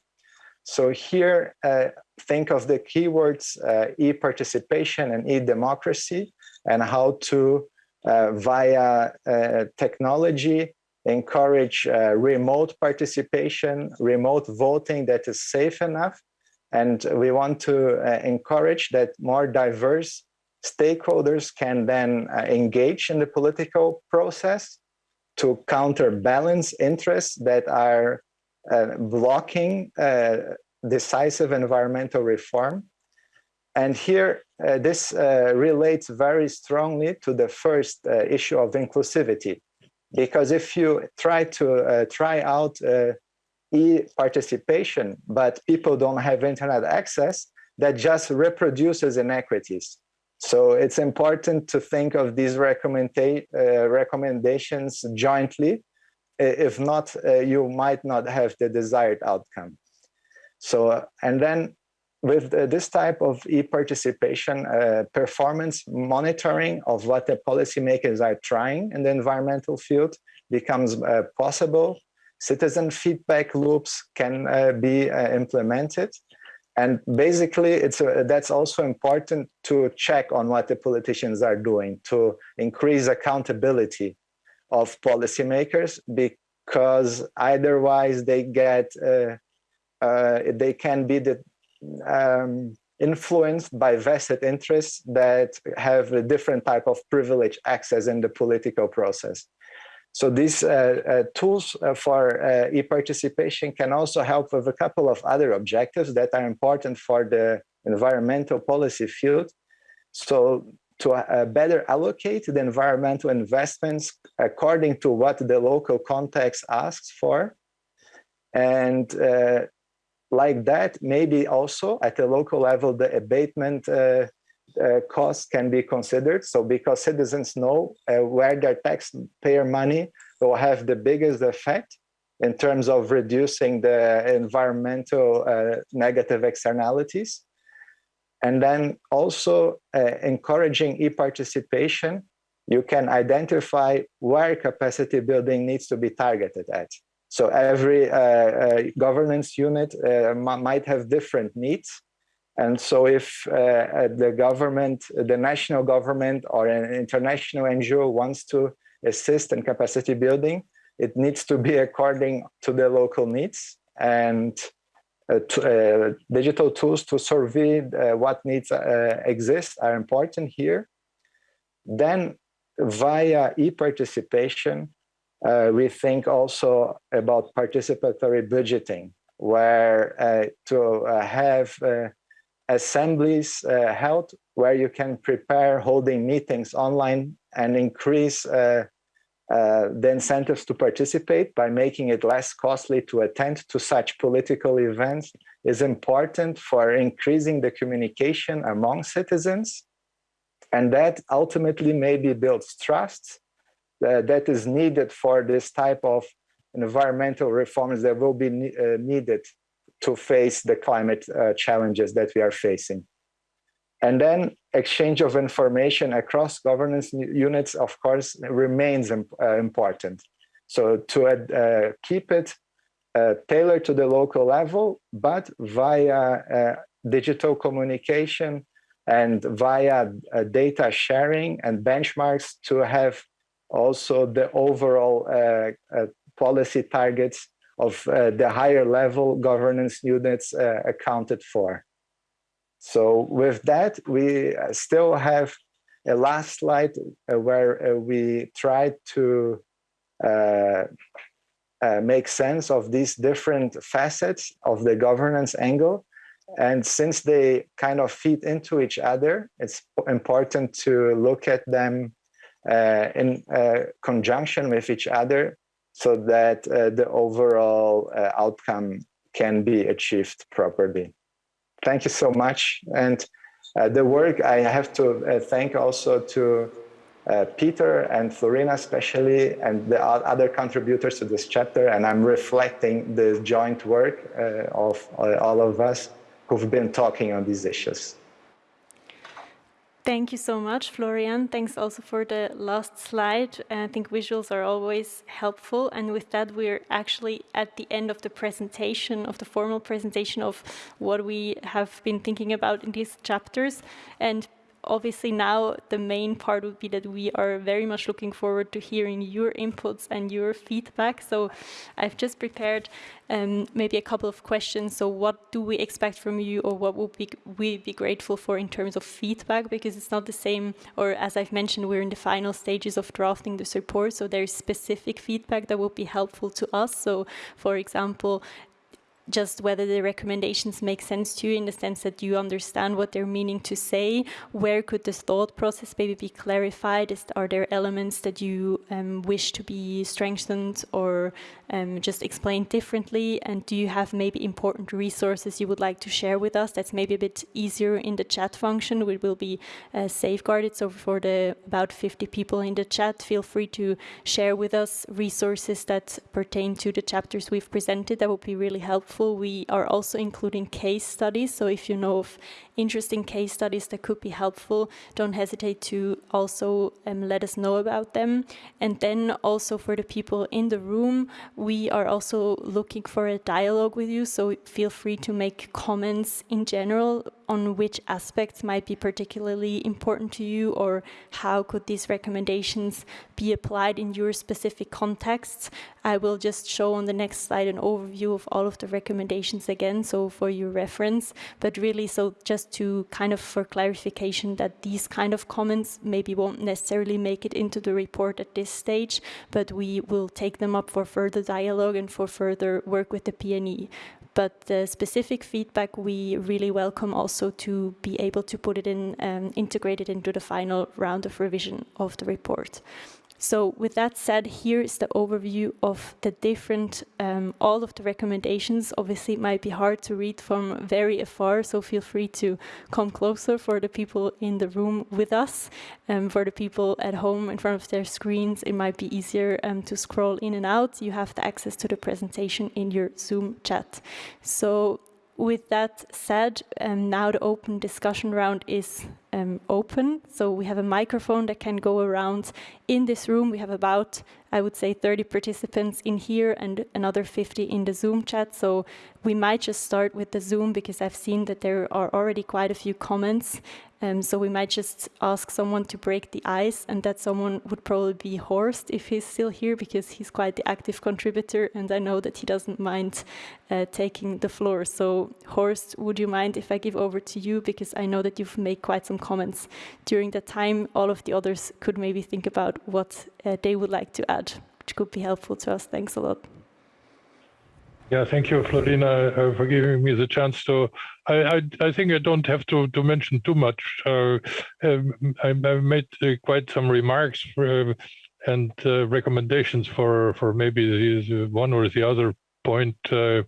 So here, uh, think of the keywords uh, e-participation and e-democracy and how to, uh, via uh, technology, encourage uh, remote participation, remote voting that is safe enough. And we want to encourage that more diverse stakeholders can then uh, engage in the political process to counterbalance interests that are uh, blocking uh, decisive environmental reform. and here, uh, this uh, relates very strongly to the first uh, issue of inclusivity. Because if you try to uh, try out uh, e-participation, but people don't have internet access, that just reproduces inequities. So it's important to think of these recommenda uh, recommendations jointly. If not, you might not have the desired outcome. So, and then with uh, this type of e-participation, uh, performance monitoring of what the policymakers are trying in the environmental field becomes uh, possible. Citizen feedback loops can uh, be uh, implemented. And basically, it's uh, that's also important to check on what the politicians are doing to increase accountability of policymakers because otherwise they get they can be the um, influenced by vested interests that have a different type of privilege access in the political process. So these uh, uh, tools uh, for uh, e-participation can also help with a couple of other objectives that are important for the environmental policy field. So to uh, better allocate the environmental investments according to what the local context asks for, and uh, like that, maybe also at the local level, the abatement uh, uh, costs can be considered. So because citizens know uh, where their taxpayer money will have the biggest effect in terms of reducing the environmental uh, negative externalities. And then also uh, encouraging e-participation, you can identify where capacity building needs to be targeted at. So every uh, uh, governance unit uh, might have different needs. And so if the government, the national government or an international NGO wants to assist in capacity building, it needs to be according to the local needs and uh, to, uh, digital tools to survey uh, what needs exist are important here. Then via e-participation, uh, we think also about participatory budgeting, where uh, to uh, have uh, assemblies uh, held where you can prepare holding meetings online and increase uh, the incentives to participate by making it less costly to attend to such political events is important for increasing the communication among citizens. And that ultimately maybe builds trust uh, that is needed for this type of environmental reforms that will be ne uh, needed to face the climate uh, challenges that we are facing. And then exchange of information across governance units, of course, remains imp uh, important. So to uh, keep it uh, tailored to the local level, but via digital communication and via data sharing and benchmarks to have also the overall uh, uh, policy targets of uh, the higher level governance units accounted for. So with that, we still have a last slide where we try to uh, make sense of these different facets of the governance angle. And since they kind of feed into each other, it's important to look at them uh, in uh, conjunction with each other so that uh, the overall outcome can be achieved properly. Thank you so much. And the work I have to thank also to uh, Peter and Flurina especially, and the other contributors to this chapter. And I'm reflecting the joint work uh, of uh, all of us who've been talking on these issues. Thank you so much, Florian. Thanks also for the last slide. Uh, I think visuals are always helpful. And with that, we're actually at the end of the presentation, of the formal presentation of what we have been thinking about in these chapters. And obviously now the main part would be that we are very much looking forward to hearing your inputs and your feedback. So I've just prepared um, maybe a couple of questions. So what do we expect from you or what would we be grateful for in terms of feedback? Because it's not the same, or as I've mentioned, we're in the final stages of drafting this report. So there's specific feedback that will be helpful to us. So for example, just whether the recommendations make sense to you in the sense that you understand what they're meaning to say. Where could this thought process maybe be clarified? Is, are there elements that you um, wish to be strengthened or um, just explained differently? And do you have maybe important resources you would like to share with us? That's maybe a bit easier in the chat function. We will be uh, safeguarded. So for the about 50 people in the chat, feel free to share with us resources that pertain to the chapters we've presented. That would be really helpful. We are also including case studies. So if you know of interesting case studies that could be helpful, don't hesitate to also um, let us know about them. And then also for the people in the room, we are also looking for a dialogue with you. So feel free to make comments in general on which aspects might be particularly important to you or how could these recommendations be applied in your specific contexts. I will just show on the next slide an overview of all of the recommendations again, so for your reference, but really so just to kind of for clarification that these kind of comments maybe won't necessarily make it into the report at this stage, but we will take them up for further dialogue and for further work with the PNE. But the specific feedback we really welcome also to be able to put it in, um, integrated into the final round of revision of the report. So with that said, here is the overview of the different, um, all of the recommendations. Obviously, it might be hard to read from very afar, so feel free to come closer for the people in the room with us. Um, for the people at home in front of their screens, it might be easier um, to scroll in and out. You have the access to the presentation in your Zoom chat. So with that said, um, now the open discussion round is um, open. So we have a microphone that can go around in this room. We have about, I would say, 30 participants in here and another 50 in the Zoom chat. So we might just start with the Zoom because I've seen that there are already quite a few comments um, so we might just ask someone to break the ice, and that someone would probably be Horst if he's still here, because he's quite the active contributor, and I know that he doesn't mind uh, taking the floor. So Horst, would you mind if I give over to you, because I know that you've made quite some comments during that time. All of the others could maybe think about what uh, they would like to add, which could be helpful to us. Thanks a lot. Yeah, thank you, Flurina, uh, for giving me the chance to. I, I, I think I don't have to, to mention too much. Uh, I, have made uh, quite some remarks for, uh, and uh, recommendations for for maybe the one or the other point. Uh,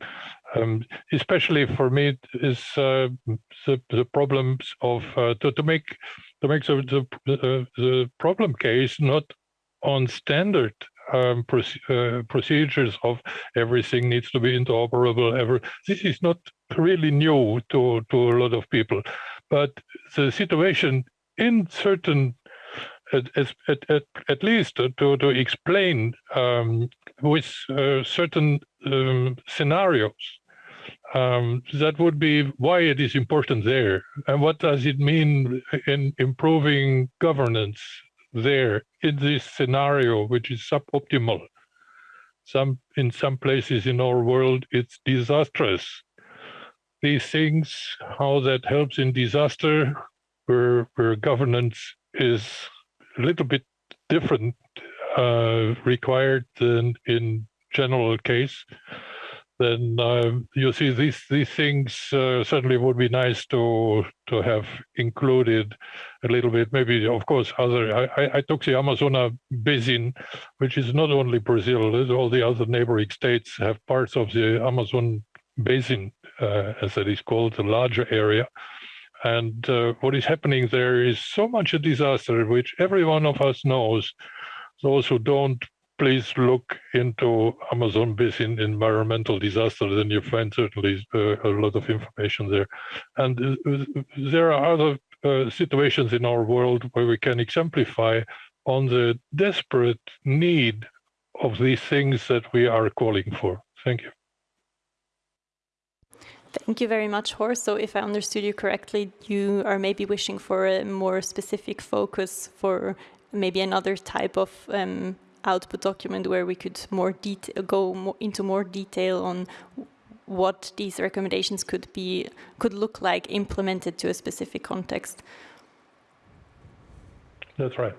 um, especially for me, is the the problems of to to make to make the the, the problem case not on standard um, uh, procedures of everything needs to be interoperable. Ever this is not really new to to a lot of people, but the situation in certain at, at, at, at least to, to explain um, with uh, certain um, scenarios. Um, that would be why it is important there. And what does it mean in improving governance there in this scenario, which is suboptimal. Some in some places in our world, it's disastrous. These things, how that helps in disaster, where where governance is a little bit different uh, required than in general case then uh, you see these these things uh, certainly would be nice to to have included a little bit. Maybe, of course, other. I, I took the Amazon basin, which is not only Brazil; all the other neighboring states have parts of the Amazon basin, uh, as it is called, the larger area. And uh, what is happening there is so much a disaster, which every one of us knows. Those who don't please look into Amazon Basin environmental disaster, then you find certainly uh, a lot of information there. And uh, there are other uh, situations in our world where we can exemplify on the desperate need of these things that we are calling for. Thank you. Thank you very much, Horst. So if I understood you correctly, you are maybe wishing for a more specific focus for maybe another type of um, output document where we could more go more into more detail on what these recommendations could be could look like implemented to a specific context. That's right.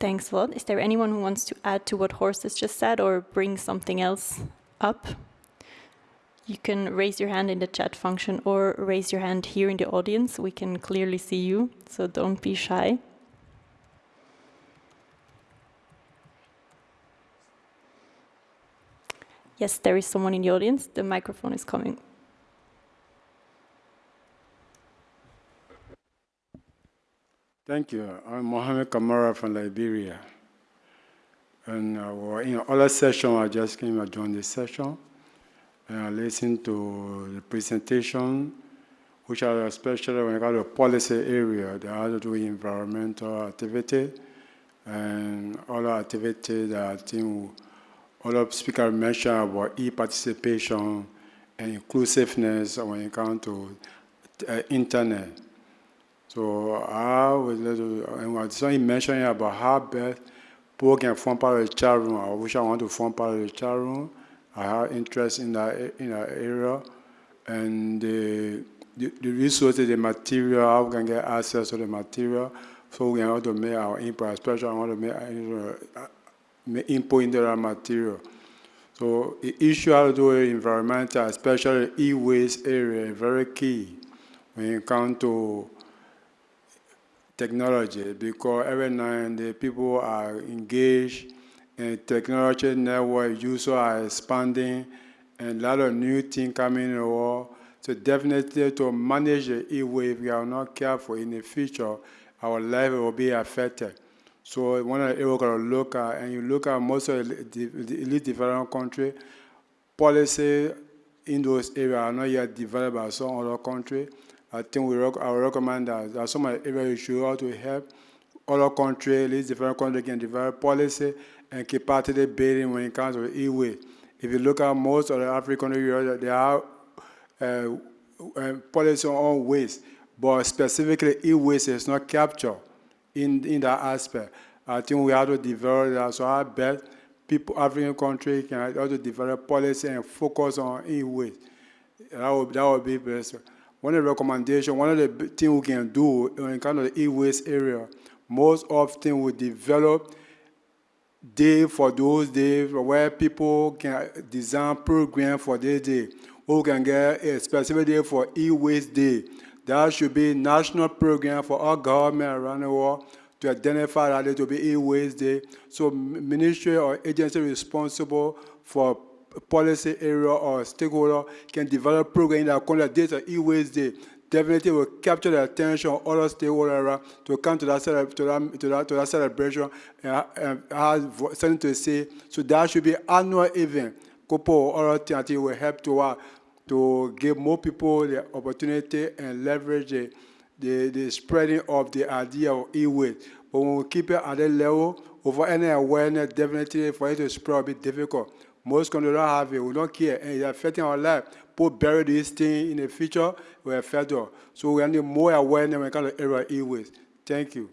Thanks a lot. Is there anyone who wants to add to what Horst has just said or bring something else up? you can raise your hand in the chat function or raise your hand here in the audience. We can clearly see you, so don't be shy. Yes, there is someone in the audience. The microphone is coming. Thank you. I'm Mohamed Kamara from Liberia. And uh, in other session, I just came to joined this session. And I listened to the presentation, which are especially when it comes to policy area, they have to do environmental activity and other activities that I think other speakers mentioned about e-participation and inclusiveness when it comes to uh, internet. So I was and something mentioning about how best people can form part of the chat room. I wish I want to form part of the chat room. I have interest in that in that area, and the, the, the resources, the material, how we can get access to the material, so we can to make our input. Especially, I want to make, uh, make input into material. So the issue do environmental, especially e-waste area, very key when it comes to technology because every now and the people are engaged in technology network, users are expanding, and a lot of new things coming in the world. So definitely to manage the e-waste, if we are not careful in the future, our life will be affected. So when the to look at, and you look at most of the, the elite developed country, policy in those areas are not yet developed by some other country. I think we rec I recommend that some areas you should also help other countries, least different countries can develop policy and capacity building when it comes to e-way. If you look at most of the African countries, they have uh, uh, policy on waste, but specifically e-waste is not captured in, in that aspect. I think we have to develop that. So I bet people, African countries can also develop policy and focus on e-waste. That would, that would be best one of the recommendations, one of the things we can do in kind of the e-waste area, most often we develop day for those days where people can design program for their day. We can get a specific day for e-waste day. That should be a national program for all government around the world to identify that day to be e-waste day. So ministry or agency responsible for policy area or stakeholder can develop program that call data e-waste day definitely will capture the attention of other stakeholders to come to that, to that, to that, to that celebration and, and have something to say. So that should be annual event. Couple other things will help to, uh, to give more people the opportunity and leverage the, the, the spreading of the idea of e-waste. But when we keep it at that level, over any awareness, definitely for it to spread will be difficult. Most countries don't have it. We don't care. And it's affecting our life. People bury this thing in the future, we're federal. So we need more awareness when it comes to area e-waste. Thank you.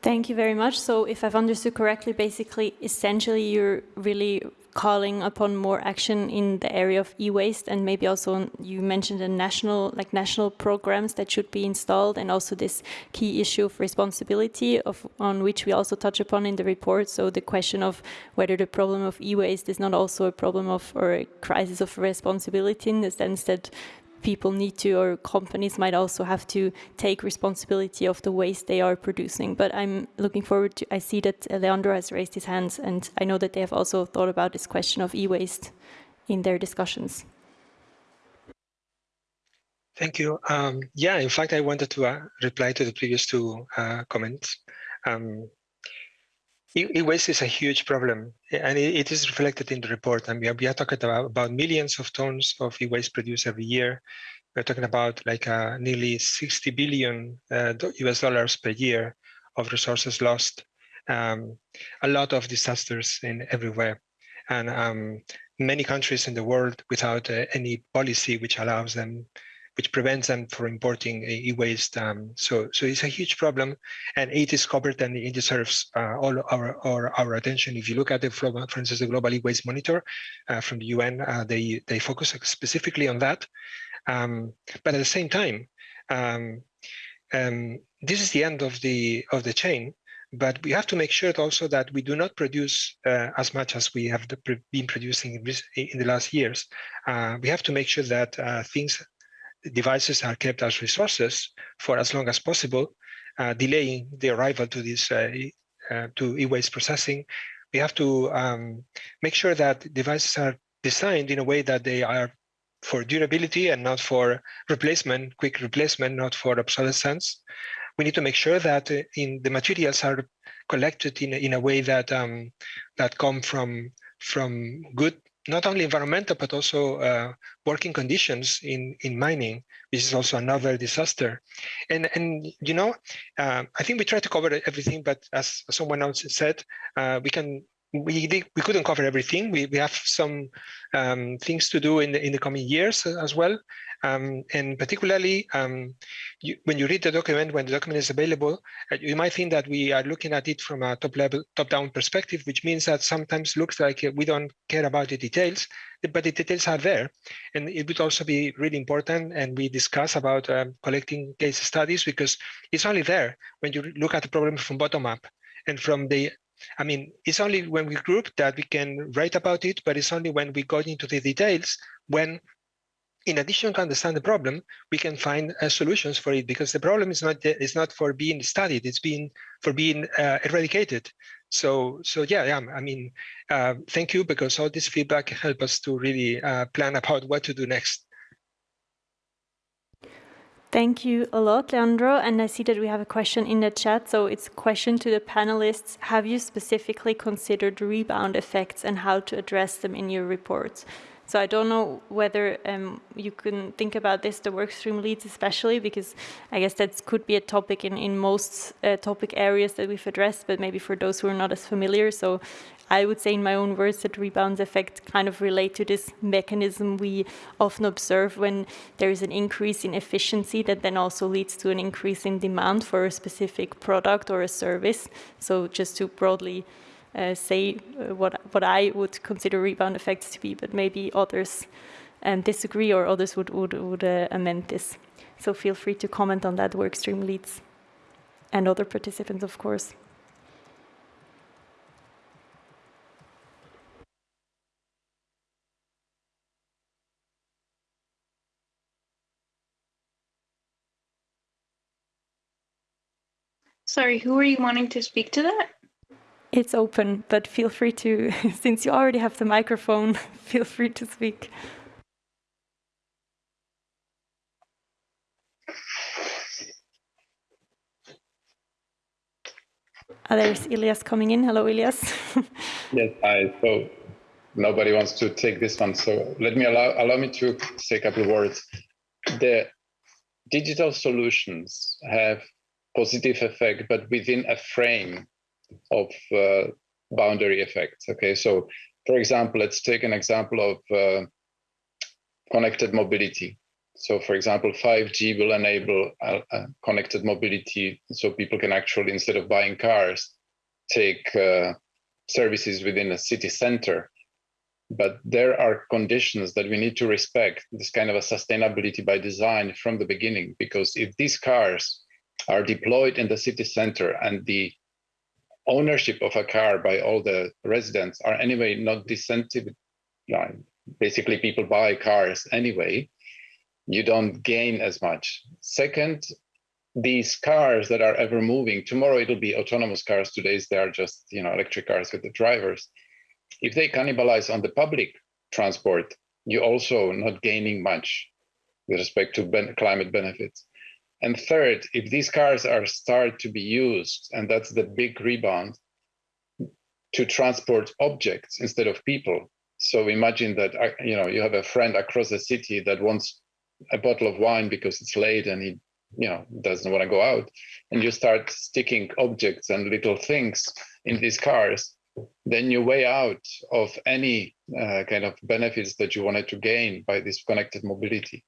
Thank you very much. So if I've understood correctly, basically, essentially, you're really calling upon more action in the area of e-waste and maybe also you mentioned the national like national programs that should be installed and also this key issue of responsibility of on which we also touch upon in the report. So the question of whether the problem of e-waste is not also a problem of or a crisis of responsibility in the sense that people need to, or companies might also have to take responsibility of the waste they are producing. But I'm looking forward to, I see that Leandro has raised his hands, and I know that they have also thought about this question of e-waste in their discussions. Thank you. Um, yeah, in fact, I wanted to uh, reply to the previous two uh, comments. Um, E-waste is a huge problem, and it is reflected in the report. And we are, we are talking about, about millions of tons of e-waste produced every year. We're talking about like uh, nearly 60 billion uh, US dollars per year of resources lost. Um, a lot of disasters in everywhere, and um, many countries in the world without uh, any policy which allows them which prevents them from importing e-waste. Um, so, so it's a huge problem, and it is covered and it deserves uh, all our, our, our attention. If you look at the, for instance, the Global E-Waste Monitor uh, from the UN, uh, they they focus specifically on that. Um, but at the same time, um, um, this is the end of the of the chain. but we have to make sure also that we do not produce uh, as much as we have been producing in, the last years. Uh, we have to make sure that uh, things, devices are kept as resources for as long as possible, uh, delaying the arrival to this uh, uh, to e-waste processing. We have to um, make sure that devices are designed in a way that they are for durability and not for replacement, quick replacement, not for obsolescence we need to make sure that uh, in the materials are collected in, in a way that um, that come from from good not only environmental but also uh, working conditions in in mining which is also another disaster. And and you know uh, i think we try to cover everything but as someone else said uh, we can we we couldn't cover everything we we have some um, things to do in the in the coming years as well um, and particularly, um, you, when you read the document, when the document is available, uh, you might think that we are looking at it from a top level, top down perspective, which means that sometimes looks like uh, we don't care about the details, but the details are there. And it would also be really important, and we discuss about um, collecting case studies because it's only there when you look at the problem from bottom up and from the I mean, it's only when we group that we can write about it, but it's only when we go into the details when in addition to understand the problem, we can find uh, solutions for it because the problem is not is not for being studied; it's being for being uh, eradicated. So, so yeah, yeah. I mean, uh, thank you because all this feedback help us to really uh, plan about what to do next. Thank you a lot, Leandro. And I see that we have a question in the chat. So it's a question to the panelists. Have you specifically considered rebound effects and how to address them in your reports? So I don't know whether um, you can think about this, the workstream leads especially, because I guess that could be a topic in, in most uh, topic areas that we've addressed, but maybe for those who are not as familiar. So I would say in my own words that rebound effect kind of relate to this mechanism we often observe when there is an increase in efficiency that then also leads to an increase in demand for a specific product or a service. So just to broadly uh, say uh, what, what I would consider rebound effects to be, but maybe others um, disagree or others would, would, would uh, amend this. So feel free to comment on that workstream leads and other participants, of course. Sorry, who are you wanting to speak to that? It's open, but feel free to, since you already have the microphone, feel free to speak. Oh, there's Ilias coming in. Hello, Ilias. yes, hi. So nobody wants to take this one. So let me allow, allow me to say a couple of words. The digital solutions have positive effect, but within a frame of uh, boundary effects. Okay, so for example, let's take an example of uh, connected mobility. So for example, 5G will enable uh, uh, connected mobility so people can actually, instead of buying cars, take uh, services within a city center. But there are conditions that we need to respect, this kind of a sustainability by design from the beginning, because if these cars are deployed in the city center and the ownership of a car by all the residents are anyway not disincentive. Basically, people buy cars anyway. You don't gain as much. Second, these cars that are ever moving, tomorrow it'll be autonomous cars. Today they are just you know electric cars with the drivers. If they cannibalize on the public transport, you're also not gaining much with respect to ben climate benefits. And third, if these cars are start to be used, and that's the big rebound, to transport objects instead of people. So imagine that you know you have a friend across the city that wants a bottle of wine because it's late and he you know doesn't want to go out, and you start sticking objects and little things in these cars. Then you way out of any uh, kind of benefits that you wanted to gain by this connected mobility,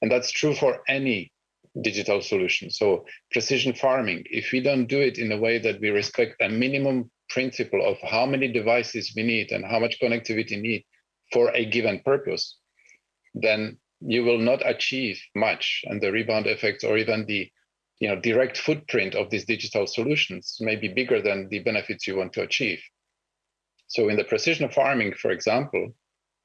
and that's true for any digital solution. So precision farming, if we don't do it in a way that we respect a minimum principle of how many devices we need and how much connectivity need for a given purpose, then you will not achieve much and the rebound effects or even the you know, direct footprint of these digital solutions may be bigger than the benefits you want to achieve. So in the precision farming, for example,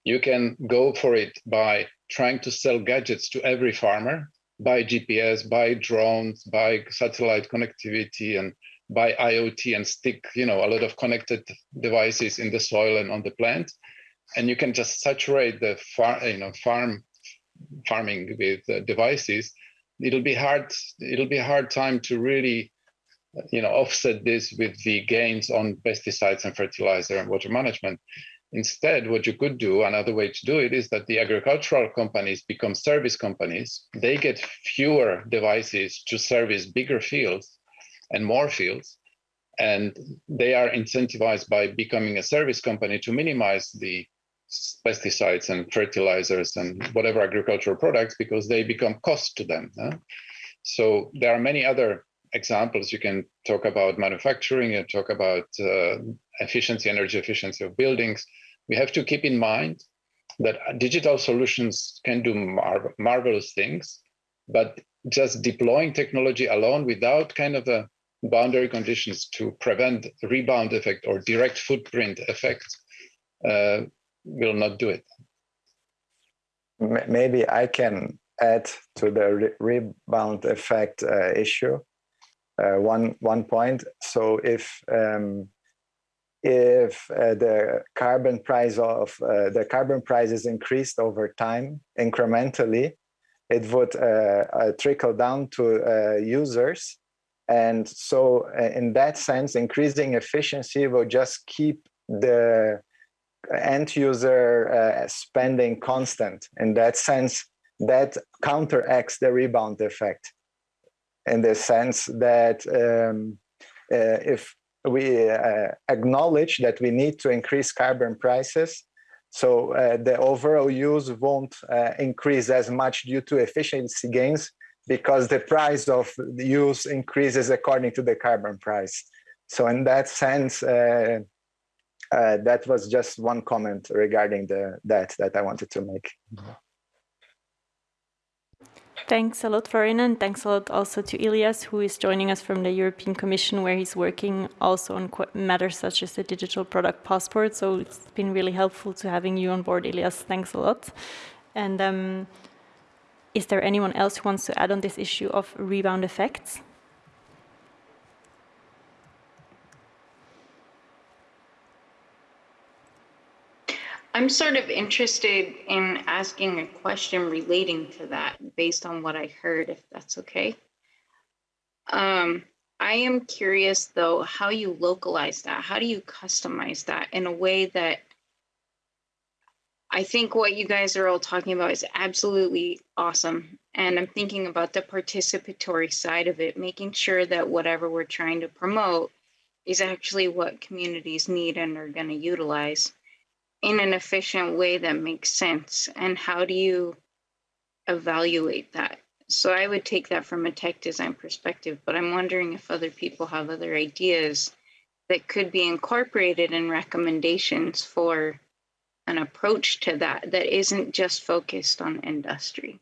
you can go for it by trying to sell gadgets to every farmer, buy GPS, buy drones, buy satellite connectivity, and buy IoT and stick, you know, a lot of connected devices in the soil and on the plant. And you can just saturate the farm, you know, farm farming with uh, devices. It'll be hard. It'll be a hard time to really, you know, offset this with the gains on pesticides and fertilizer and water management. Instead, what you could do, another way to do it is that the agricultural companies become service companies. They get fewer devices to service bigger fields and more fields. And they are incentivized by becoming a service company to minimize the pesticides and fertilizers and whatever agricultural products because they become cost to them. Huh? So there are many other examples. You can talk about manufacturing and talk about uh, efficiency, energy efficiency of buildings. We have to keep in mind that digital solutions can do mar marvelous things, but just deploying technology alone without kind of a boundary conditions to prevent rebound effect or direct footprint effect uh, will not do it. Maybe I can add to the re rebound effect uh, issue uh, one one point. So if um, if uh, the carbon price of uh, the carbon price is increased over time incrementally, it would uh, uh, trickle down to users and so uh, in that sense, increasing efficiency will just keep the end user uh, spending constant. In that sense, that counteracts the rebound effect in the sense that um, uh, if we uh, acknowledge that we need to increase carbon prices, so uh, the overall use won't uh, increase as much due to efficiency gains, because the price of the use increases according to the carbon price. So in that sense, uh, uh, that was just one comment regarding the that that I wanted to make. Thanks a lot, Flurina, and thanks a lot also to Ilias, who is joining us from the European Commission, where he's working also on matters such as the digital product passport. So it's been really helpful to having you on board, Ilias. Thanks a lot. And um, is there anyone else who wants to add on this issue of rebound effects? I'm sort of interested in asking a question relating to that based on what I heard, if that's okay. Um, I am curious though, how you localize that. How do you customize that in a way that I think what you guys are all talking about is absolutely awesome. And I'm thinking about the participatory side of it, making sure that whatever we're trying to promote is actually what communities need and are going to utilize in an efficient way that makes sense. And how do you evaluate that? So I would take that from a tech design perspective, but I'm wondering if other people have other ideas that could be incorporated in recommendations for an approach to that that isn't just focused on industry?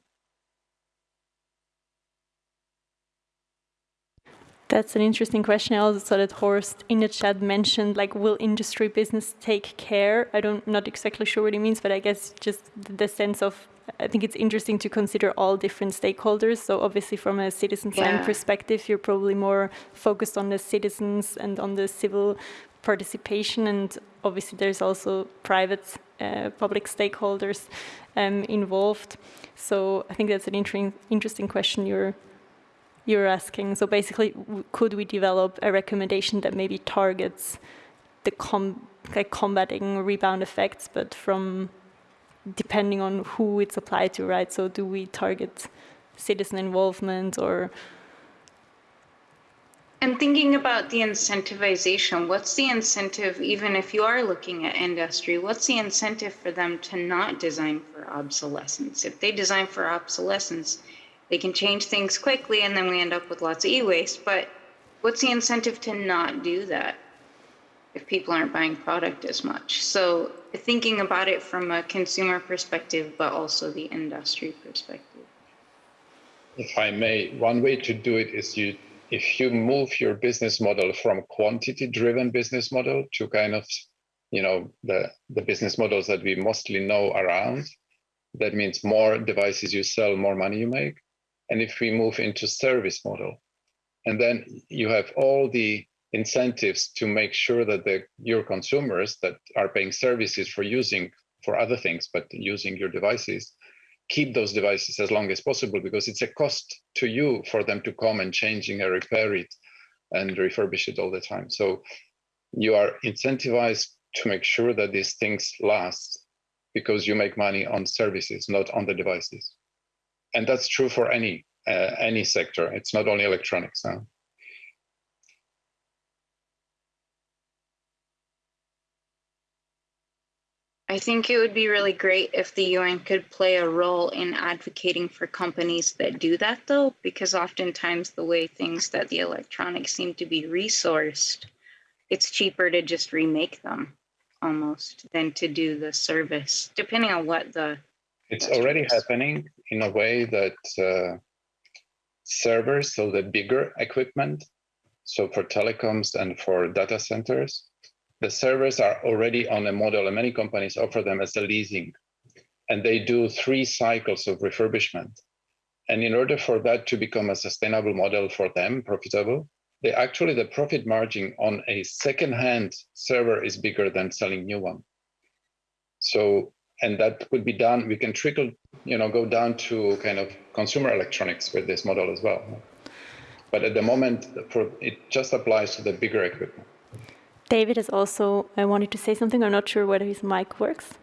That's an interesting question. I also saw that Horst in the chat mentioned like, will industry business take care? I don't, not exactly sure what he means, but I guess just the sense of, I think it's interesting to consider all different stakeholders. So obviously from a citizen yeah. perspective, you're probably more focused on the citizens and on the civil participation. And obviously there's also private uh, public stakeholders um, involved. So I think that's an interesting interesting question you're you're asking. So basically, could we develop a recommendation that maybe targets the com like combating rebound effects, but from depending on who it's applied to, right? So do we target citizen involvement or and thinking about the incentivization, what's the incentive, even if you are looking at industry, what's the incentive for them to not design for obsolescence? If they design for obsolescence, they can change things quickly and then we end up with lots of e-waste. But what's the incentive to not do that if people aren't buying product as much? So thinking about it from a consumer perspective, but also the industry perspective. if I may, one way to do it is you if you move your business model from quantity driven business model to kind of you know the the business models that we mostly know around that means more devices you sell more money you make and if we move into service model and then you have all the incentives to make sure that the your consumers that are paying services for using for other things but using your devices keep those devices as long as possible because it's a cost to you for them to come and changing and repair it and refurbish it all the time. So you are incentivized to make sure that these things last because you make money on services, not on the devices. And that's true for any uh, any sector. It's not only electronics. Huh? I think it would be really great if the UN could play a role in advocating for companies that do that, though, because oftentimes the way things that the electronics seem to be resourced, it's cheaper to just remake them almost than to do the service, depending on what the. It's already happening in a way that uh, servers, so the bigger equipment, so for telecoms and for data centers, the servers are already on a model and many companies offer them as a leasing and they do three cycles of refurbishment. And in order for that to become a sustainable model for them, profitable, they actually, the profit margin on a second-hand server is bigger than selling new one. So, and that could be done, we can trickle, you know, go down to kind of consumer electronics with this model as well. But at the moment, for, it just applies to the bigger equipment. David has also I wanted to say something. I'm not sure whether his mic works.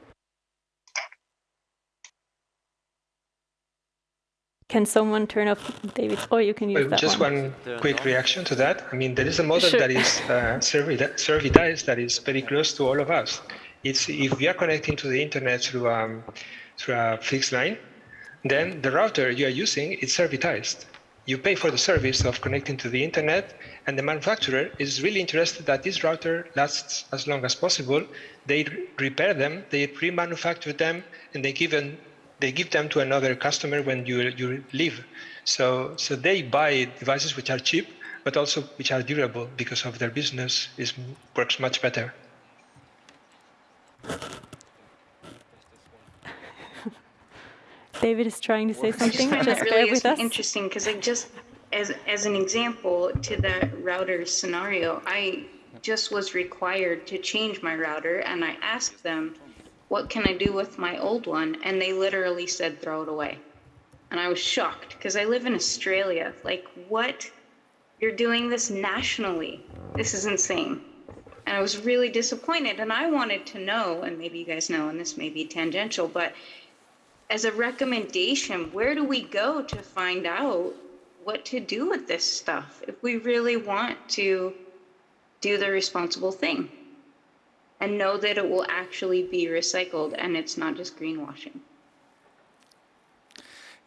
Can someone turn off David? Oh, you can use well, that Just one. one quick reaction to that. I mean, there is a model sure. that is uh, servitized that is very close to all of us. It's if we are connecting to the internet through um, through a fixed line, then the router you are using is servitized you pay for the service of connecting to the internet, and the manufacturer is really interested that this router lasts as long as possible. They repair them, they pre-manufacture them, and they give them, they give them to another customer when you, you leave. So, so they buy devices which are cheap, but also which are durable because of their business is, works much better. David is trying to say something. Just, just really with us. interesting because I just, as as an example to that router scenario, I just was required to change my router, and I asked them, "What can I do with my old one?" And they literally said, "Throw it away." And I was shocked because I live in Australia. Like, what? You're doing this nationally. This is insane. And I was really disappointed. And I wanted to know, and maybe you guys know, and this may be tangential, but as a recommendation, where do we go to find out what to do with this stuff if we really want to do the responsible thing and know that it will actually be recycled and it's not just greenwashing?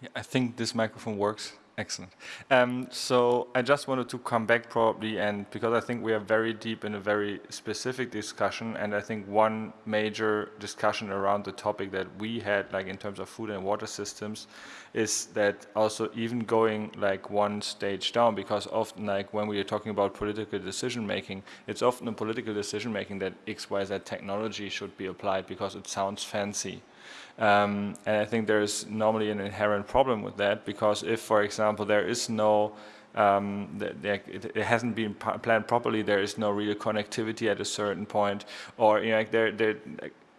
Yeah, I think this microphone works. Excellent. Um, so I just wanted to come back probably, and because I think we are very deep in a very specific discussion, and I think one major discussion around the topic that we had, like in terms of food and water systems, is that also even going like one stage down, because often like when we are talking about political decision making, it's often a political decision making that X, Y, Z technology should be applied because it sounds fancy. Um, and I think there is normally an inherent problem with that because if, for example, there is no um, it, hasn't been planned properly, there is no real connectivity at a certain point, or you know, like there, there,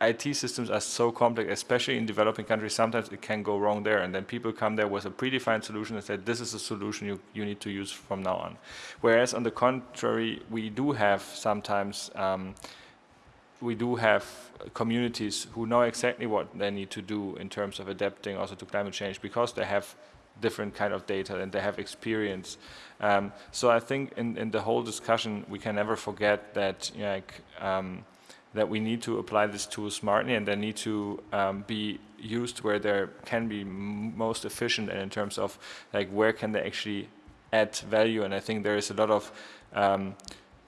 IT systems are so complex, especially in developing countries, sometimes it can go wrong there. And then people come there with a predefined solution and say, this is a solution you, you need to use from now on. Whereas on the contrary, we do have sometimes um, we do have communities who know exactly what they need to do in terms of adapting also to climate change because they have different kind of data and they have experience. Um, so I think in, in the whole discussion we can never forget that you know, like, um, that we need to apply this tool smartly and they need to um, be used where they can be most efficient and in terms of like where can they actually add value and I think there is a lot of um,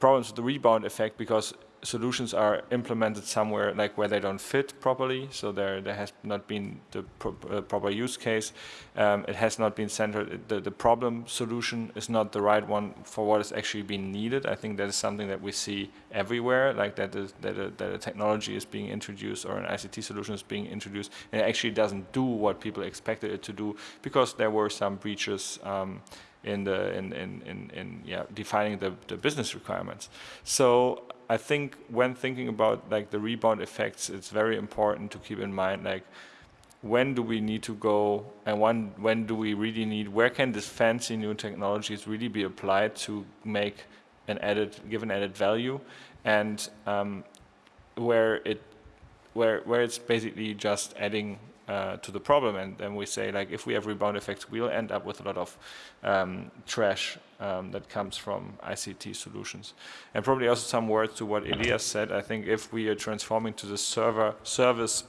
problems with the rebound effect because solutions are implemented somewhere like where they don't fit properly, so there there has not been the pro uh, proper use case. Um, it has not been centered. The, the problem solution is not the right one for what is actually being needed. I think that is something that we see everywhere, like that is, that a, that a technology is being introduced or an ICT solution is being introduced, and it actually doesn't do what people expected it to do because there were some breaches. Um, in the in in in, in yeah defining the, the business requirements. So I think when thinking about like the rebound effects, it's very important to keep in mind like when do we need to go and when when do we really need where can this fancy new technologies really be applied to make an added give an added value and um, where it where where it's basically just adding uh, to the problem. And then we say, like, if we have rebound effects, we'll end up with a lot of um, trash um, that comes from ICT solutions. And probably also some words to what Ilias said. I think if we are transforming to the server service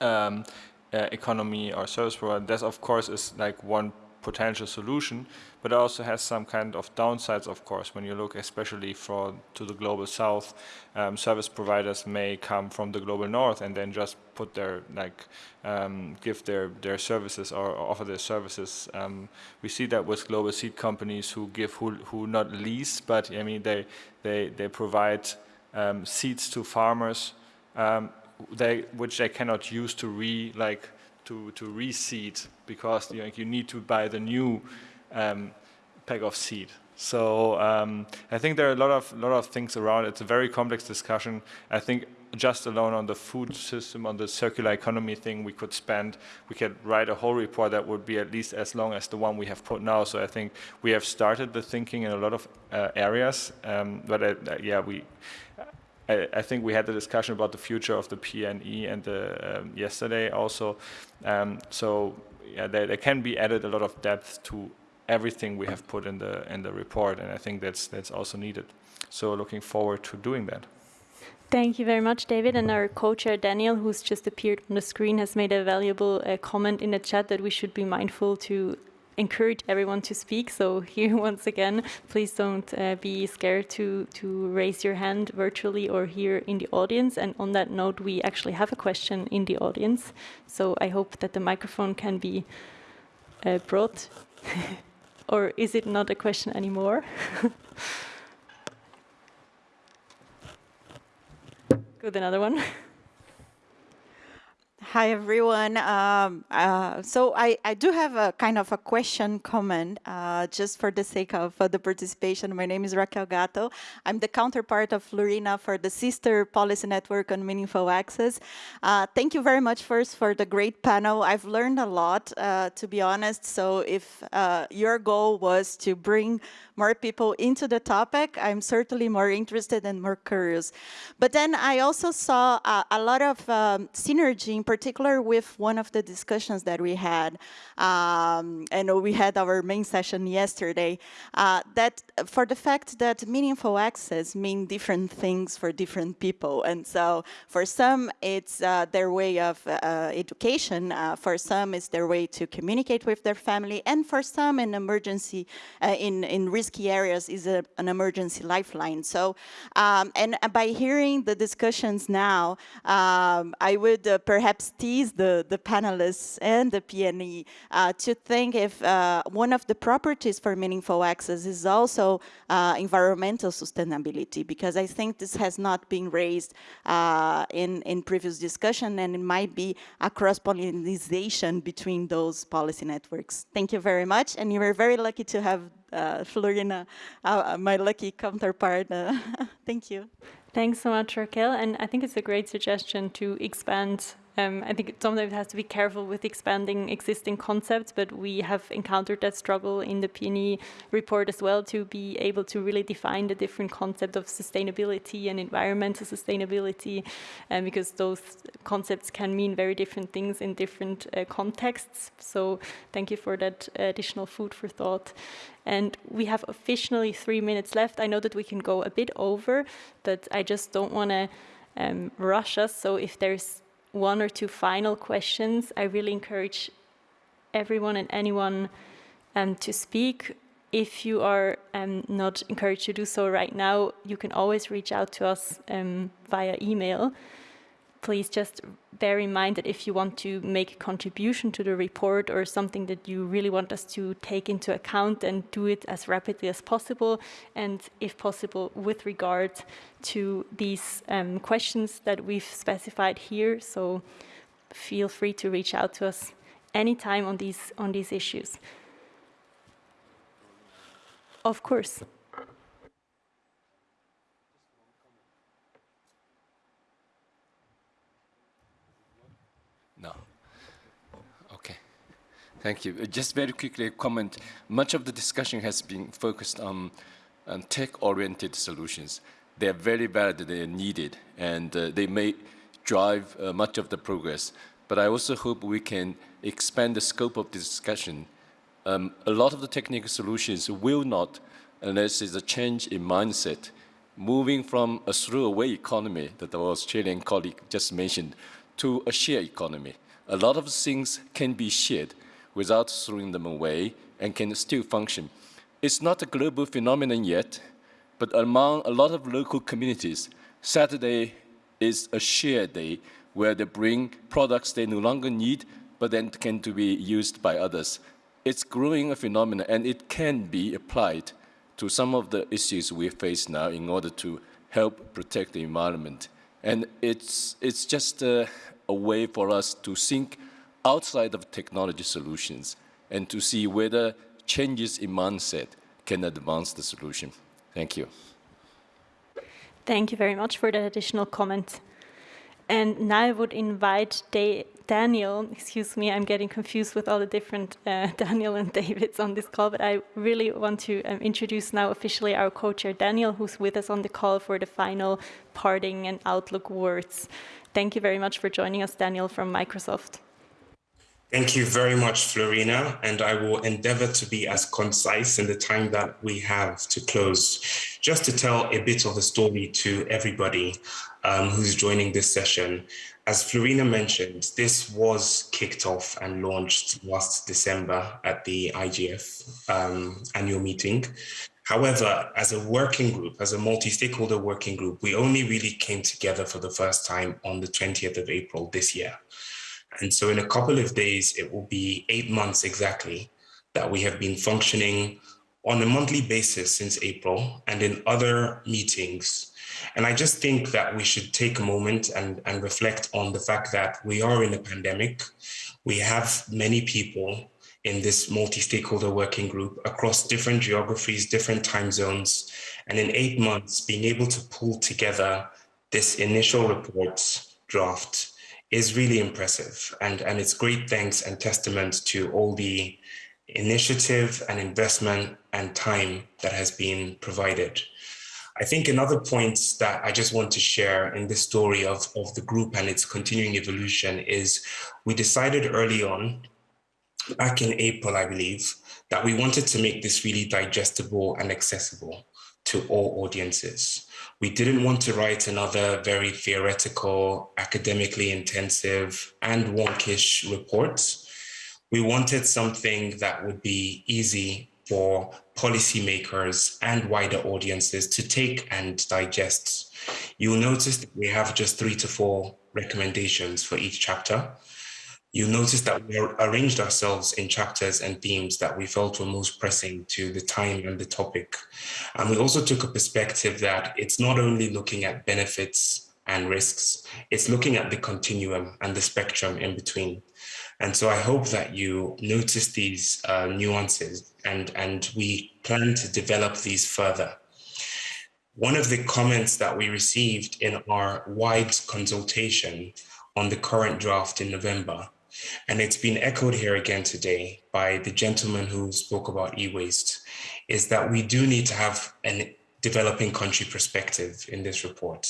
um, uh, economy or service provider, that of course is like one potential solution, but also has some kind of downsides, of course, when you look especially for to the global south, um, service providers may come from the global north and then just put their, like, um, give their, their services or, or offer their services. Um, we see that with global seed companies who give, who, who not lease, but I mean, they, they, they provide um, seeds to farmers um, they, which they cannot use to re, like, to, to reseed because you, know, you need to buy the new um, pack of seed. So um, I think there are a lot of lot of things around. It's a very complex discussion. I think just alone on the food system, on the circular economy thing, we could spend, we could write a whole report that would be at least as long as the one we have put now. So I think we have started the thinking in a lot of uh, areas. Um, but uh, yeah, we I, I, think we had the discussion about the future of the PNE and the um, yesterday also. Um, so yeah, there, there, can be added a lot of depth to everything we have put in the in the report, and I think that's that's also needed. So looking forward to doing that. Thank you very much, David. And our co-chair, Daniel, who's just appeared on the screen, has made a valuable uh, comment in the chat that we should be mindful to encourage everyone to speak. So here, once again, please don't uh, be scared to, to raise your hand virtually or here in the audience. And on that note, we actually have a question in the audience. So I hope that the microphone can be uh, brought. or is it not a question anymore? Good, another one. Hi, everyone. Um, uh, so I, I do have a kind of a question comment, uh, just for the sake of uh, the participation. My name is Raquel Gatto. I'm the counterpart of Flurina for the sister policy network on meaningful access. Uh, thank you very much first for the great panel. I've learned a lot, uh, to be honest. So if uh, your goal was to bring more people into the topic, I'm certainly more interested and more curious. But then I also saw a, a lot of um, synergy, in particular with one of the discussions that we had. Um, and we had our main session yesterday, uh, that for the fact that meaningful access mean different things for different people. And so for some, it's uh, their way of uh, education. Uh, for some, it's their way to communicate with their family. And for some, in emergency, uh, in, in risky areas is a, an emergency lifeline. So, um, and by hearing the discussions now, um, I would uh, perhaps tease the, the panelists and the PNE uh, to think if uh, one of the properties for meaningful access is also uh, environmental sustainability, because I think this has not been raised uh, in, in previous discussion and it might be a cross-pollination between those policy networks. Thank you very much. And you were very lucky to have uh, Flurina, uh, my lucky counterpart. Thank you. Thanks so much, Raquel. And I think it's a great suggestion to expand um, I think sometimes it has to be careful with expanding existing concepts, but we have encountered that struggle in the PNE report as well to be able to really define the different concept of sustainability and environmental sustainability, um, because those concepts can mean very different things in different uh, contexts. So thank you for that additional food for thought. And we have officially three minutes left. I know that we can go a bit over, but I just don't want to um, rush us. So if there's one or two final questions, I really encourage everyone and anyone um, to speak. if you are um, not encouraged to do so right now, you can always reach out to us um, via email. Please just bear in mind that if you want to make a contribution to the report or something that you really want us to take into account and do it as rapidly as possible and if possible with regard to these um, questions that we've specified here. So feel free to reach out to us anytime on these on these issues. Of course. No. Okay. Thank you. Uh, just very quickly, a comment. Much of the discussion has been focused on, on tech-oriented solutions. They are very valid, they are needed, and uh, they may drive uh, much of the progress. But I also hope we can expand the scope of the discussion um, a lot of the technical solutions will not, unless there's a change in mindset, moving from a throwaway economy that our Australian colleague just mentioned to a shared economy. A lot of things can be shared without throwing them away and can still function. It's not a global phenomenon yet, but among a lot of local communities, Saturday is a shared day where they bring products they no longer need, but then can to be used by others it's growing a phenomenon and it can be applied to some of the issues we face now in order to help protect the environment. And it's, it's just a, a way for us to think outside of technology solutions and to see whether changes in mindset can advance the solution. Thank you. Thank you very much for that additional comment. And now I would invite Daniel, excuse me, I'm getting confused with all the different uh, Daniel and Davids on this call, but I really want to um, introduce now officially our co-chair Daniel, who's with us on the call for the final parting and outlook words. Thank you very much for joining us, Daniel from Microsoft. Thank you very much, Flurina, and I will endeavor to be as concise in the time that we have to close. Just to tell a bit of a story to everybody um, who's joining this session. As Flurina mentioned, this was kicked off and launched last December at the IGF um, annual meeting. However, as a working group, as a multi-stakeholder working group, we only really came together for the first time on the 20th of April this year. And so in a couple of days, it will be eight months exactly that we have been functioning on a monthly basis since April and in other meetings and I just think that we should take a moment and, and reflect on the fact that we are in a pandemic. We have many people in this multi-stakeholder working group across different geographies, different time zones. And in eight months, being able to pull together this initial report draft is really impressive. And, and it's great thanks and testament to all the initiative and investment and time that has been provided. I think another point that I just want to share in this story of, of the group and its continuing evolution is we decided early on, back in April, I believe, that we wanted to make this really digestible and accessible to all audiences. We didn't want to write another very theoretical, academically intensive and wonkish report. We wanted something that would be easy for policymakers and wider audiences to take and digest. You'll notice that we have just three to four recommendations for each chapter. You'll notice that we arranged ourselves in chapters and themes that we felt were most pressing to the time and the topic. And we also took a perspective that it's not only looking at benefits and risks, it's looking at the continuum and the spectrum in between. And so I hope that you notice these uh, nuances and, and we plan to develop these further. One of the comments that we received in our wide consultation on the current draft in November, and it's been echoed here again today by the gentleman who spoke about e-waste, is that we do need to have a developing country perspective in this report.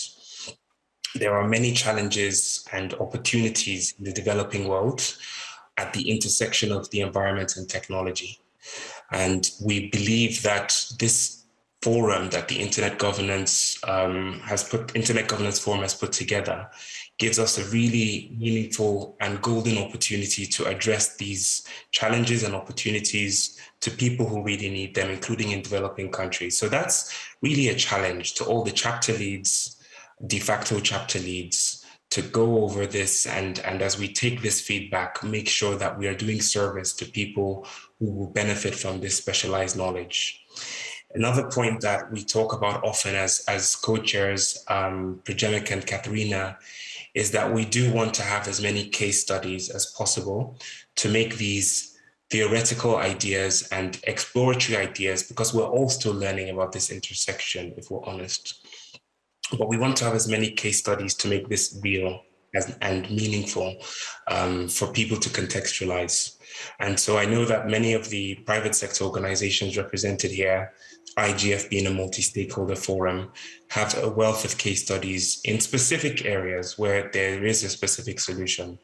There are many challenges and opportunities in the developing world at the intersection of the environment and technology. And we believe that this forum that the Internet Governance um, has put, Internet Governance Forum has put together gives us a really meaningful and golden opportunity to address these challenges and opportunities to people who really need them, including in developing countries. So that's really a challenge to all the chapter leads, de facto chapter leads, to go over this and, and as we take this feedback, make sure that we are doing service to people who will benefit from this specialized knowledge. Another point that we talk about often as, as co-chairs, um, Prajemik and Katharina, is that we do want to have as many case studies as possible to make these theoretical ideas and exploratory ideas because we're all still learning about this intersection, if we're honest. But we want to have as many case studies to make this real and meaningful um, for people to contextualize. And so I know that many of the private sector organizations represented here IGF being a multi-stakeholder forum, have a wealth of case studies in specific areas where there is a specific solution.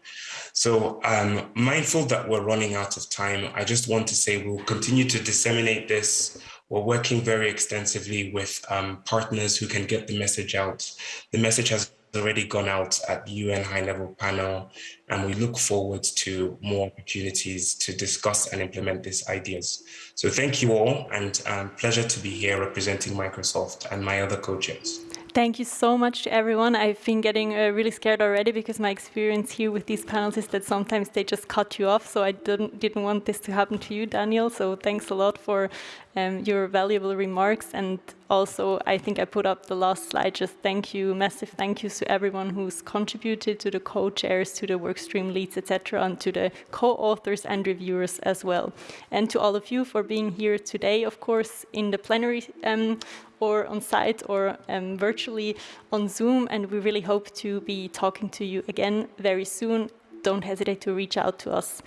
So um, mindful that we're running out of time, I just want to say we'll continue to disseminate this. We're working very extensively with um, partners who can get the message out. The message has already gone out at the UN high level panel, and we look forward to more opportunities to discuss and implement these ideas. So thank you all, and um, pleasure to be here representing Microsoft and my other co-chairs. Thank you so much to everyone. I've been getting uh, really scared already because my experience here with these panels is that sometimes they just cut you off. So I didn't, didn't want this to happen to you, Daniel. So thanks a lot for um, your valuable remarks. And also, I think I put up the last slide. Just thank you, massive thank yous to everyone who's contributed, to the co-chairs, to the workstream leads, etc., and to the co-authors and reviewers as well. And to all of you for being here today, of course, in the plenary um, or on site or um, virtually on Zoom. And we really hope to be talking to you again very soon. Don't hesitate to reach out to us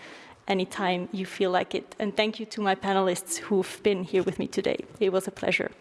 anytime you feel like it. And thank you to my panelists who've been here with me today. It was a pleasure.